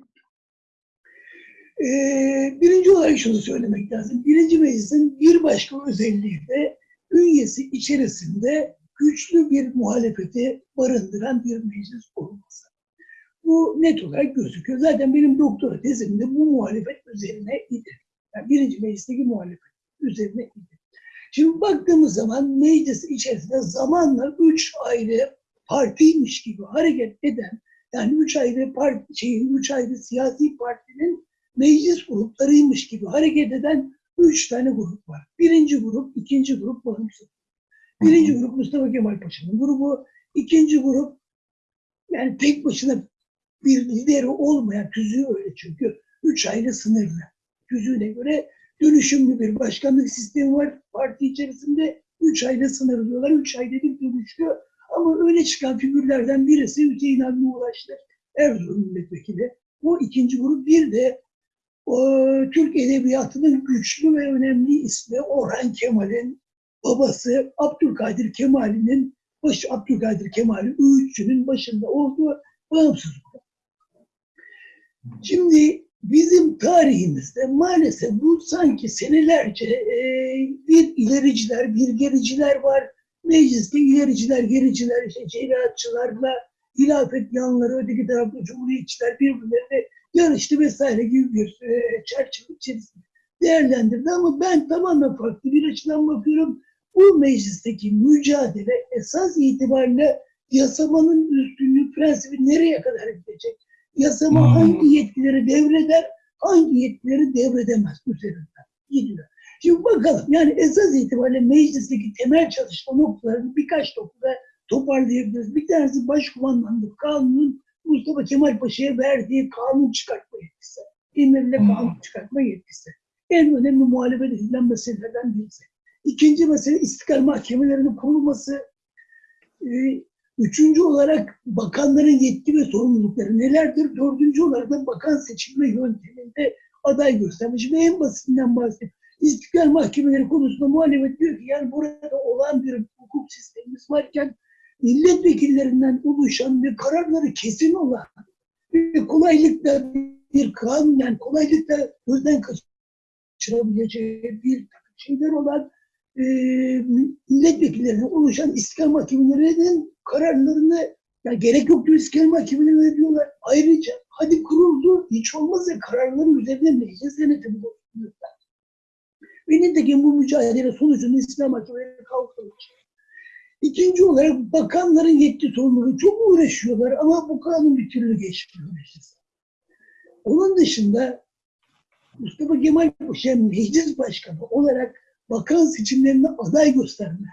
Ee, birinci olarak şunu söylemek lazım. Birinci meclisin bir başka özelliği de ünyesi içerisinde güçlü bir muhalefeti barındıran bir meclis olması. Bu net olarak gözüküyor. Zaten benim doktora tezimde bu muhalefet üzerine idi. Yani birinci meclisteki muhalefet üzerine idi. Şimdi baktığımız zaman meclis içerisinde zamanla üç ayrı partiymiş gibi hareket eden, yani üç ayrı parti, şeyin, üç ayrı siyasi partinin meclis gruplarıymış gibi hareket eden üç tane grup var. Birinci grup, ikinci grup bağımsız. Birinci grup Mustafa Kemal Paşa'nın grubu, ikinci grup yani tek başına bir lideri olmayan tüzüğü öyle çünkü üç ayrı sınırlı. Tüzüğüne göre dönüşümlü bir başkanlık sistemi var parti içerisinde. Üç ayrı sınırlıyorlar, üç ayrı bir dönüşüyor. Ama öne çıkan figürlerden birisi Hüseyin Avni Ulaştır, Erzurum milletvekili. Bu ikinci grup bir de o, Türk Edebiyatı'nın güçlü ve önemli ismi Orhan Kemal'in babası Abdülkadir Kemal'in baş Abdülkadir Kemal'in öğütçünün başında olduğu bağımsız. Şimdi bizim tarihimizde maalesef bu sanki senelerce e, bir ilericiler, bir gericiler var. Mecliste ilericiler, gericiler, işte şeriatçılarla hilafet yanları, öteki tarafta cumhuriyetçiler birbirlerine yarıştı vesaire gibi bir e, çerçeve içerisinde değerlendirdi. Ama ben tamamen farklı bir açıdan bakıyorum. Bu meclisteki mücadele esas itibariyle yasamanın üstünlüğü prensibi nereye kadar gidecek? Yasama Hmm. hangi yetkileri devreder, hangi yetkileri devredemez üzerinden gidiyor. Şimdi bakalım yani esas itibariyle meclisteki temel çalışma noktalarını birkaç noktada toparlayabiliriz. Bir tanesi başkumandanlık kanunun Mustafa Kemal Paşa'ya verdiği kanun çıkartma yetkisi. Emirle Hmm. kanun çıkartma yetkisi. En önemli muhalefet edilen meselelerden birisi. İkinci mesele istiklal mahkemelerinin kurulması. Ee, Üçüncü olarak bakanların yetki ve sorumlulukları nelerdir? Dördüncü olarak da bakan seçilme yönteminde aday gösterme. Şimdi en basitinden bahsedeyim. İstiklal mahkemeleri konusunda muhalefet diyor ki yani burada olan bir hukuk sistemimiz varken milletvekillerinden oluşan ve kararları kesin olan ve kolaylıkla bir kanun yani kolaylıkla gözden kaçırabileceği bir şeyler olan e, milletvekillerinden oluşan istiklal mahkemelerinin kararlarını ya gerek yok diyor istiklal mahkemelerine diyorlar. Ayrıca hadi kuruldu hiç olmazsa kararları üzerine meclis denetimi bozuluyorlar. Ve nitekim bu mücadele sonucunda istiklal mahkemeleri kalkılmış. İkinci olarak bakanların yetki sorumluluğu çok uğraşıyorlar ama bu kanun bir türlü geçmiyor. Onun dışında Mustafa Kemal Paşa meclis başkanı olarak bakan seçimlerine aday gösterme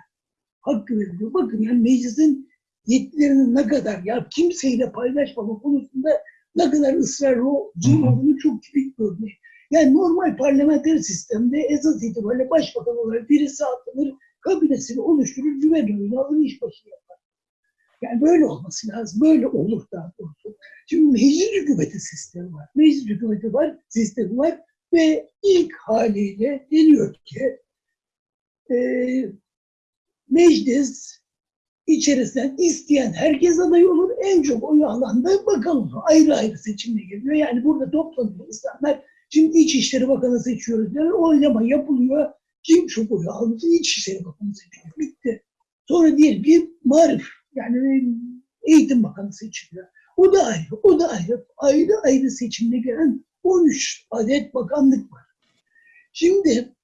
hakkı veriliyor. Bakın yani meclisin yetkilerinin ne kadar ya kimseyle paylaşmama konusunda ne kadar ısrarlı olduğunu çok tipik bir örnek. Yani normal parlamenter sistemde esas itibariyle başbakan olarak birisi atanır, kabinesini oluşturur, güven oyunu alır, iş başı yapar. Yani böyle olması lazım. Böyle olur daha doğrusu. Şimdi meclis hükümeti sistemi var. Meclis hükümeti var, sistemi var ve ilk haliyle deniyor ki e, meclis içerisinden isteyen herkes aday olur. En çok oyu alan da bakan olur. Ayrı ayrı seçimle geliyor. Yani burada toplanıyor insanlar. Şimdi İçişleri Bakanı seçiyoruz diyor. Oylama yapılıyor. Kim çok oyu almış? İçişleri Bakanı seçiyor. Bitti. Sonra diyelim ki marif yani eğitim bakanı seçiliyor. O da ayrı, o da ayrı. Ayrı ayrı seçimle gelen 13 adet bakanlık var. Şimdi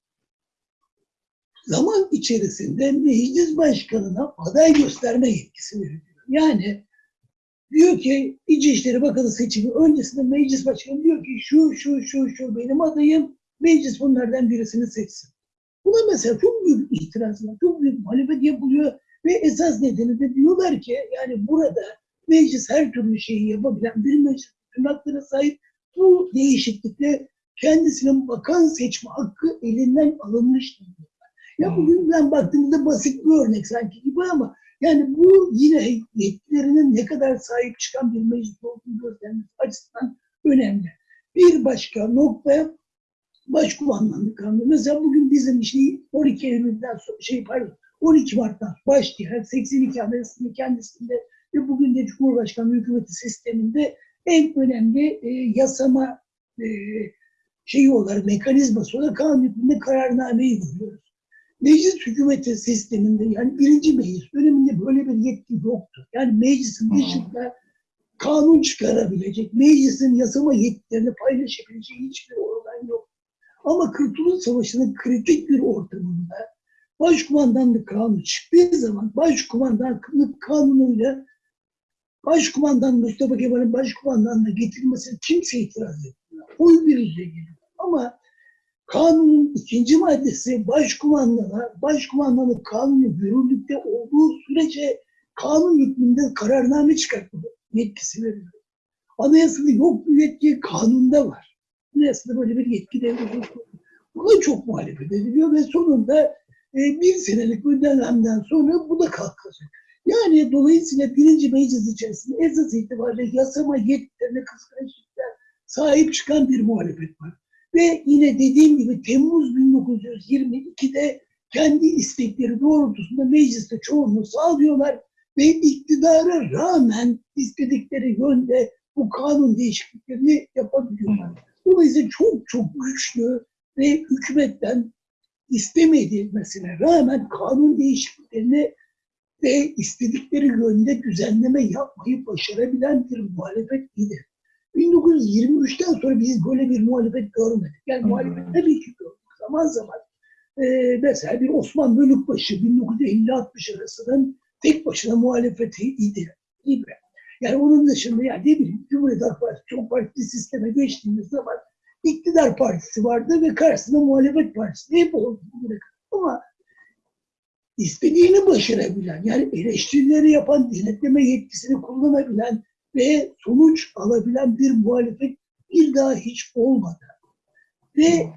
zaman içerisinde meclis başkanına aday gösterme yetkisi veriliyor. Yani diyor ki İçişleri Bakanı seçimi öncesinde meclis başkanı diyor ki şu şu şu şu benim adayım meclis bunlardan birisini seçsin. Buna mesela çok büyük itiraz var, çok büyük muhalefet yapılıyor ve esas nedeni de diyorlar ki yani burada meclis her türlü şeyi yapabilen bir meclis haklara sahip bu değişiklikle kendisinin bakan seçme hakkı elinden alınmış diyorlar. Ya bugün ben baktığımda basit bir örnek sanki gibi ama yani bu yine yetkilerinin ne kadar sahip çıkan bir meclis olduğunu göstermesi açısından önemli. Bir başka nokta başkumandanlık kanunu. Mesela bugün bizim işte 12 Eylül'den şey pardon 12 Mart'tan başlayan 82 Anayasası'nın kendisinde ve bugün de Cumhurbaşkanlığı hükümeti sisteminde en önemli e, yasama e, şeyi olarak, mekanizması olarak kanun hükmünde kararnameyi görüyoruz. Meclis hükümeti sisteminde yani birinci meclis döneminde böyle bir yetki yoktu. Yani meclisin dışında kanun çıkarabilecek, meclisin yasama yetkilerini paylaşabileceği hiçbir organ yok. Ama Kurtuluş Savaşı'nın kritik bir ortamında Başkumandanlık kanunu çıktığı zaman Başkumandanlık kanunuyla Başkumandan Mustafa Kemal'in başkumandanlığı getirilmesine kimse itiraz etmiyor. Oy birliğiyle geliyor. Ama kanunun ikinci maddesi başkumandana, başkumandanlık kanunu yürürlükte olduğu sürece kanun hükmünde kararname çıkartma yetkisi veriliyor. Anayasada yok bu yetki, kanunda var. Anayasada böyle bir yetki devleti Buna çok muhalefet ediliyor ve sonunda e, bir senelik bir sonra bu da kalkacak. Yani dolayısıyla birinci meclis içerisinde esas itibariyle yasama yetkilerine kıskançlıklar sahip çıkan bir muhalefet var. Ve yine dediğim gibi Temmuz 1922'de kendi istekleri doğrultusunda mecliste çoğunluğu sağlıyorlar ve iktidara rağmen istedikleri yönde bu kanun değişikliklerini yapabiliyorlar. Dolayısıyla çok çok güçlü ve hükümetten istemedilmesine rağmen kanun değişikliklerini ve istedikleri yönde düzenleme yapmayı başarabilen bir muhalefet idi. 1923'ten sonra biz böyle bir muhalefet görmedik. Yani hı. muhalefet tabii ki gördük. Zaman zaman e, mesela bir Osman Bölükbaşı 1950-60 arasının tek başına muhalefeti idi. Yani onun dışında yani ne bileyim Cumhuriyet Halk Partisi çok partili sisteme geçtiğimiz zaman iktidar partisi vardı ve karşısında muhalefet partisi hep oldu. Ama istediğini başarabilen, yani eleştirileri yapan, denetleme yetkisini kullanabilen ve sonuç alabilen bir muhalefet bir daha hiç olmadı. Ve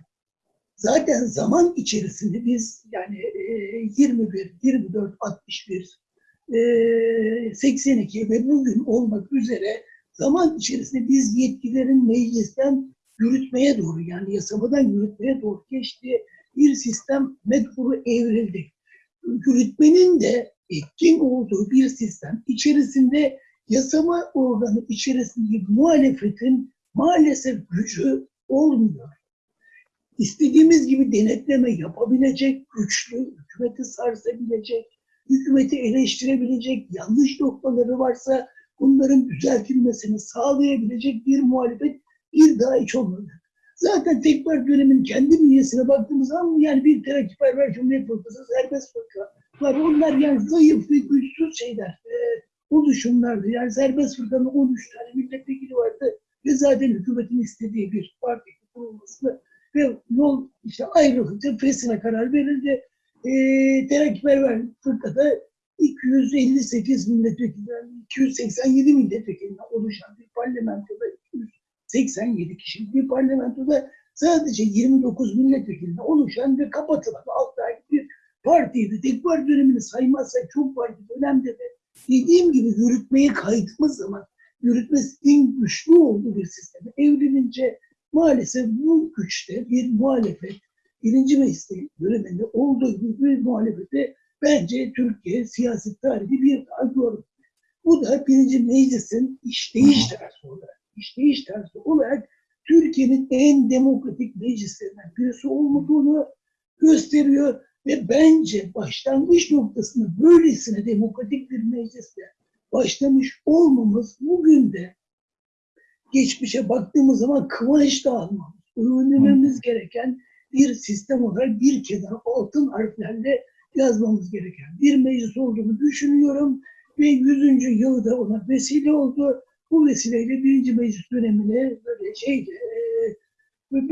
zaten zaman içerisinde biz yani e, 21, 24, 61, e, 82 ve bugün olmak üzere zaman içerisinde biz yetkilerin meclisten yürütmeye doğru yani yasamadan yürütmeye doğru geçtiği bir sistem metodu evrildi. Yürütmenin de etkin olduğu bir sistem içerisinde yasama organı içerisindeki muhalefetin maalesef gücü olmuyor. İstediğimiz gibi denetleme yapabilecek, güçlü, hükümeti sarsabilecek, hükümeti eleştirebilecek, yanlış noktaları varsa bunların düzeltilmesini sağlayabilecek bir muhalefet bir daha hiç olmadı. Zaten tekrar dönemin kendi bünyesine baktığımız zaman yani bir terakkiperver Cumhuriyet Fırkası, serbest fırka var. Onlar yani zayıf ve güçsüz şeyler, e, oluşumlardı. Yani serbest fırkanın 13 tane milletvekili vardı ve zaten hükümetin istediği bir parti kurulmasını ve yol işte ayrılınca fesine karar verildi. E, terakkiperver fırkada 258 milletvekilinden 287 milletvekilinden oluşan bir parlamentoda 287 kişilik bir parlamentoda sadece 29 milletvekilinden oluşan ve kapatılan alt aylık bir partiydi. Tek parti dönemini saymazsak çok parti dönemde de dediğim gibi yürütmeye kaydığımız zaman yürütmesinin güçlü olduğu bir sisteme evrilince maalesef bu güçte bir muhalefet birinci meclis döneminde olduğu gibi bir muhalefete bence Türkiye siyaset tarihi bir daha görmedi. Bu da birinci meclisin işleyiş tarzı olarak, işleyiş tarzı olarak Türkiye'nin en demokratik meclislerinden birisi olduğunu gösteriyor ve bence başlangıç noktasında böylesine demokratik bir meclisle başlamış olmamız bugün de geçmişe baktığımız zaman kıvanç da almamız, övünmemiz gereken bir sistem olarak bir kenara altın harflerle yazmamız gereken bir meclis olduğunu düşünüyorum ve 100. yılı da ona vesile oldu. Bu vesileyle birinci meclis dönemine böyle şeyde e,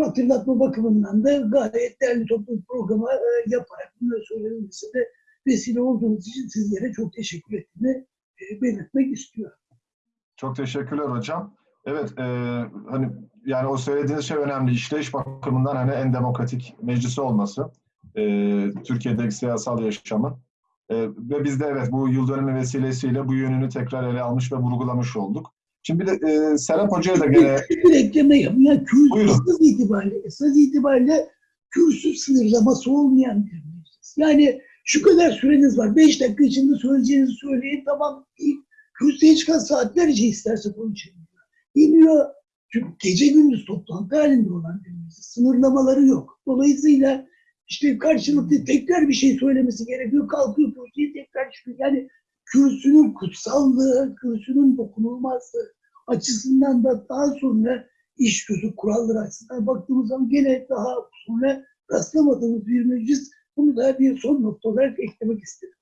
hatırlatma bakımından da gayet değerli toplu programa e, yaparak bunları söylemesi de vesile olduğunuz için sizlere çok teşekkür ettiğimi e, belirtmek istiyorum. Çok teşekkürler hocam. Evet, e, hani yani o söylediğiniz şey önemli. İşleyiş bakımından hani en demokratik meclisi olması e, Türkiye'deki siyasal yaşamın. E, ve biz de evet bu yıl dönümü vesilesiyle bu yönünü tekrar ele almış ve vurgulamış olduk. Şimdi bir de e, Serap Hoca'ya da gene... Bir, ekleme yapayım. Yani kürsü Buyurun. esas itibariyle, esas itibariyle kürsü sınırlaması olmayan bir meclis. Yani şu kadar süreniz var. Beş dakika içinde söyleyeceğinizi söyleyin. Tamam değil. kürsüye çıkan saatlerce isterse konuşabiliyor. İniyor, çünkü gece gündüz toplantı halinde olan bir meclis. Sınırlamaları yok. Dolayısıyla işte karşılıklı tekrar bir şey söylemesi gerekiyor. Kalkıyor kürsüye tekrar çıkıyor. Yani kürsünün kutsallığı, kürsünün dokunulmazlığı açısından da daha sonra iş gözü kuralları açısından baktığımız zaman gene daha sonra rastlamadığımız bir meclis. Bunu da bir son nokta olarak eklemek istedim.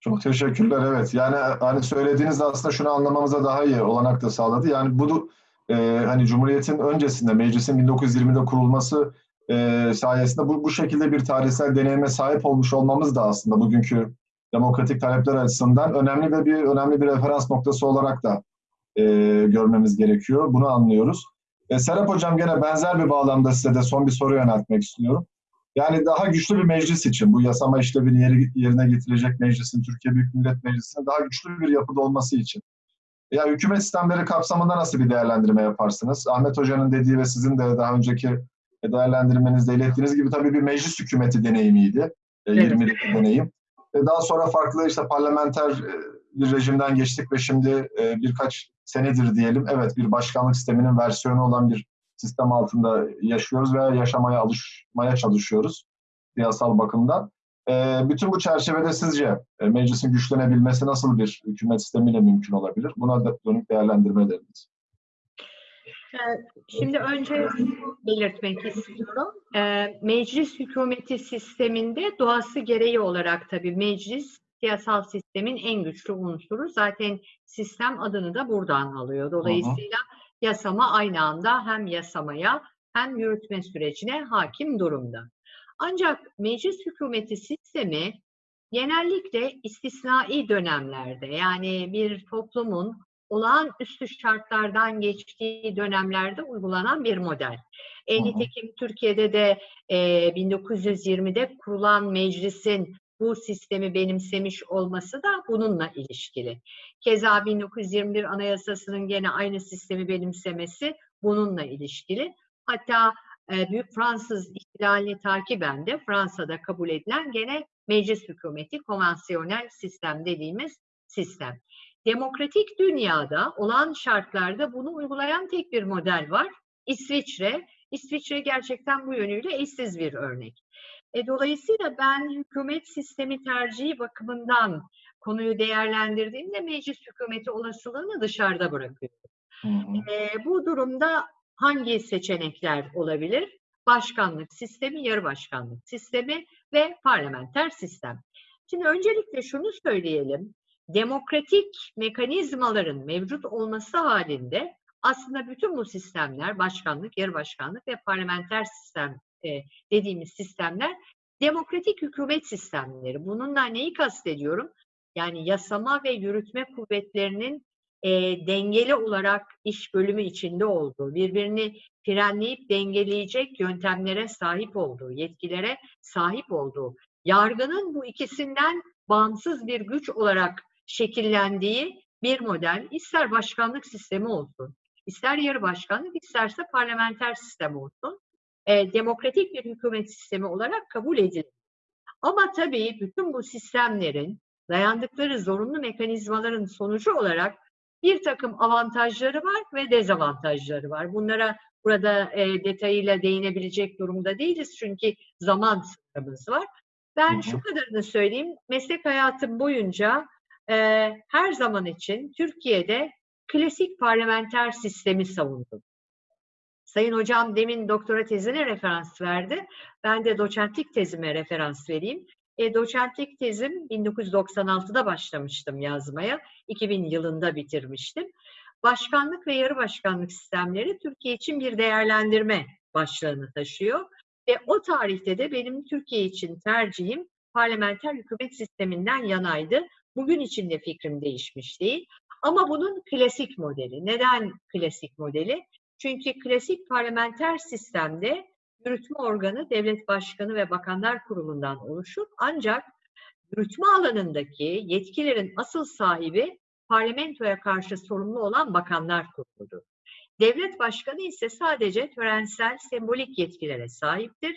Çok teşekkürler. Evet. Yani hani söylediğiniz aslında şunu anlamamıza daha iyi olanak da sağladı. Yani bu e, hani Cumhuriyet'in öncesinde meclisin 1920'de kurulması e, sayesinde bu, bu şekilde bir tarihsel deneyime sahip olmuş olmamız da aslında bugünkü demokratik talepler açısından önemli ve bir önemli bir referans noktası olarak da e, görmemiz gerekiyor. Bunu anlıyoruz. E, Serap Hocam gene benzer bir bağlamda size de son bir soru yöneltmek istiyorum. Yani daha güçlü bir meclis için, bu yasama işlevini yeri, yerine getirecek meclisin, Türkiye Büyük Millet Meclisi'nin daha güçlü bir yapıda olması için. Ya hükümet sistemleri kapsamında nasıl bir değerlendirme yaparsınız? Ahmet Hoca'nın dediği ve sizin de daha önceki değerlendirmenizde ilettiğiniz gibi tabii bir meclis hükümeti deneyimiydi. E, Evet. 20'deki deneyim. E, daha sonra farklı işte parlamenter e, bir rejimden geçtik ve şimdi e, birkaç senedir diyelim evet bir başkanlık sisteminin versiyonu olan bir sistem altında yaşıyoruz ve yaşamaya alışmaya çalışıyoruz siyasal bakımdan. Bütün bu çerçevede sizce meclisin güçlenebilmesi nasıl bir hükümet sistemiyle mümkün olabilir? Buna dönük değerlendirmeleriniz. Şimdi önce belirtmek istiyorum. Ee, Meclis hükümeti sisteminde doğası gereği olarak tabii meclis siyasal sistemin en güçlü unsuru. Zaten sistem adını da buradan alıyor. Dolayısıyla yasama aynı anda hem yasamaya hem yürütme sürecine hakim durumda. Ancak meclis hükümeti sistemi genellikle istisnai dönemlerde yani bir toplumun olağanüstü şartlardan geçtiği dönemlerde uygulanan bir model. E, nitekim Türkiye'de de e, 1920'de kurulan meclisin bu sistemi benimsemiş olması da bununla ilişkili. Keza 1921 Anayasası'nın gene aynı sistemi benimsemesi bununla ilişkili. Hatta e, Büyük Fransız ihtilalini takiben de Fransa'da kabul edilen gene meclis hükümeti, konvansiyonel sistem dediğimiz sistem. Demokratik dünyada olan şartlarda bunu uygulayan tek bir model var. İsviçre. İsviçre gerçekten bu yönüyle eşsiz bir örnek. E, dolayısıyla ben hükümet sistemi tercihi bakımından konuyu değerlendirdiğimde meclis hükümeti olasılığını dışarıda bırakıyorum. Hı. E, bu durumda hangi seçenekler olabilir? Başkanlık sistemi, yarı başkanlık sistemi ve parlamenter sistem. Şimdi öncelikle şunu söyleyelim. Demokratik mekanizmaların mevcut olması halinde aslında bütün bu sistemler, başkanlık, yarı başkanlık ve parlamenter sistem e, dediğimiz sistemler demokratik hükümet sistemleri. Bununla neyi kastediyorum? Yani yasama ve yürütme kuvvetlerinin e, dengeli olarak iş bölümü içinde olduğu, birbirini frenleyip dengeleyecek yöntemlere sahip olduğu, yetkilere sahip olduğu, yargının bu ikisinden bağımsız bir güç olarak şekillendiği bir model, ister başkanlık sistemi olsun, ister yarı başkanlık, isterse parlamenter sistem olsun, e, demokratik bir hükümet sistemi olarak kabul edilir. Ama tabii bütün bu sistemlerin dayandıkları zorunlu mekanizmaların sonucu olarak bir takım avantajları var ve dezavantajları var. Bunlara burada e, detayıyla değinebilecek durumda değiliz çünkü zaman sınırımız var. Ben Hı hı. şu kadarını söyleyeyim, meslek hayatım boyunca e, her zaman için Türkiye'de klasik parlamenter sistemi savundum. Sayın hocam demin doktora tezine referans verdi. Ben de doçentlik tezime referans vereyim. E, doçentlik tezim 1996'da başlamıştım yazmaya. 2000 yılında bitirmiştim. Başkanlık ve yarı başkanlık sistemleri Türkiye için bir değerlendirme başlığını taşıyor. Ve o tarihte de benim Türkiye için tercihim parlamenter hükümet sisteminden yanaydı. Bugün için de fikrim değişmiş değil. Ama bunun klasik modeli. Neden klasik modeli? Çünkü klasik parlamenter sistemde yürütme organı devlet başkanı ve bakanlar kurulundan oluşur. Ancak yürütme alanındaki yetkilerin asıl sahibi parlamentoya karşı sorumlu olan bakanlar kuruludur. Devlet başkanı ise sadece törensel, sembolik yetkilere sahiptir.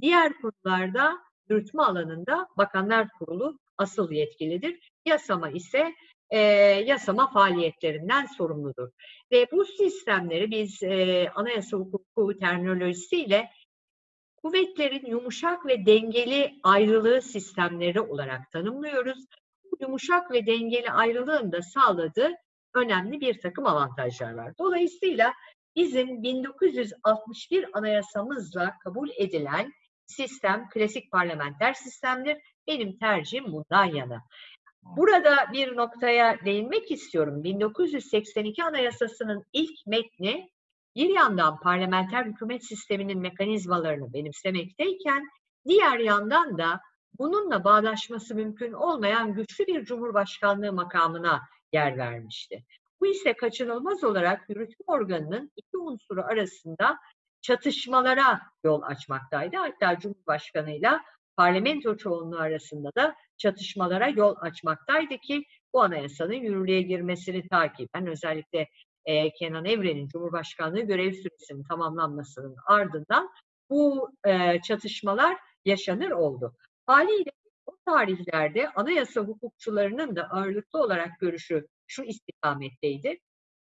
Diğer konularda yürütme alanında bakanlar kurulu asıl yetkilidir. Yasama ise e, yasama faaliyetlerinden sorumludur. Ve bu sistemleri biz e, anayasa hukuku terminolojisiyle kuvvetlerin yumuşak ve dengeli ayrılığı sistemleri olarak tanımlıyoruz. Bu yumuşak ve dengeli ayrılığın da sağladığı önemli bir takım avantajlar var. Dolayısıyla bizim 1961 anayasamızla kabul edilen sistem klasik parlamenter sistemdir. Benim tercihim bundan yana. Burada bir noktaya değinmek istiyorum. 1982 Anayasası'nın ilk metni bir yandan parlamenter hükümet sisteminin mekanizmalarını benimsemekteyken diğer yandan da bununla bağdaşması mümkün olmayan güçlü bir cumhurbaşkanlığı makamına yer vermişti. Bu ise kaçınılmaz olarak yürütme organının iki unsuru arasında çatışmalara yol açmaktaydı. Hatta Cumhurbaşkanıyla parlamento çoğunluğu arasında da çatışmalara yol açmaktaydı ki bu anayasanın yürürlüğe girmesini takiben özellikle e, Kenan Evren'in Cumhurbaşkanlığı görev süresinin tamamlanmasının ardından bu e, çatışmalar yaşanır oldu. Haliyle o tarihlerde anayasa hukukçularının da ağırlıklı olarak görüşü şu istikametteydi.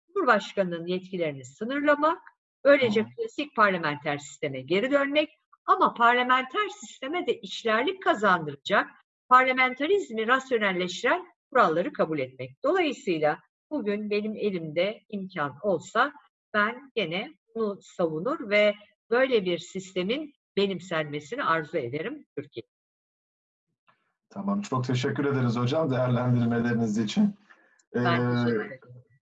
Cumhurbaşkanının yetkilerini sınırlamak, böylece klasik parlamenter sisteme geri dönmek ama parlamenter sisteme de işlerlik kazandıracak, parlamentarizmi rasyonelleştiren kuralları kabul etmek. Dolayısıyla bugün benim elimde imkan olsa ben gene bunu savunur ve böyle bir sistemin benimsenmesini arzu ederim Türkiye. Tamam, çok teşekkür ederiz hocam değerlendirmeleriniz için. Ben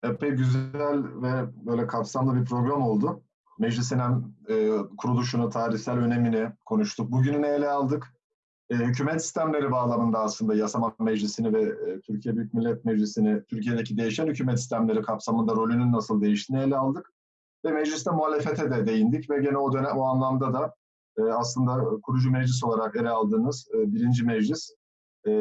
Ee, epey güzel ve böyle kapsamlı bir program oldu. Meclisin hem e, kuruluşunu, tarihsel önemini konuştuk. Bugününü ele aldık. E, hükümet sistemleri bağlamında aslında yasama meclisini ve e, Türkiye Büyük Millet Meclisi'ni, Türkiye'deki değişen hükümet sistemleri kapsamında rolünün nasıl değiştiğini ele aldık. Ve mecliste muhalefete de değindik ve gene o dönem o anlamda da e, aslında kurucu meclis olarak ele aldığınız e, birinci meclis e,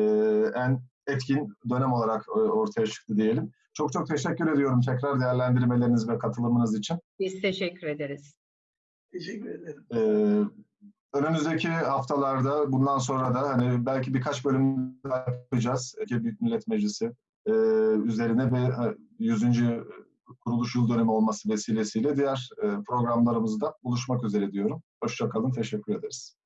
en etkin dönem olarak e, ortaya çıktı diyelim. Çok çok teşekkür ediyorum tekrar değerlendirmeleriniz ve katılımınız için. Biz teşekkür ederiz. Teşekkür ederim. Ee, önümüzdeki haftalarda bundan sonra da hani belki birkaç bölüm daha yapacağız. Türkiye Büyük Millet Meclisi e, üzerine ve e, 100. kuruluş yıl dönümü olması vesilesiyle diğer e, programlarımızda buluşmak üzere diyorum. Hoşçakalın, teşekkür ederiz.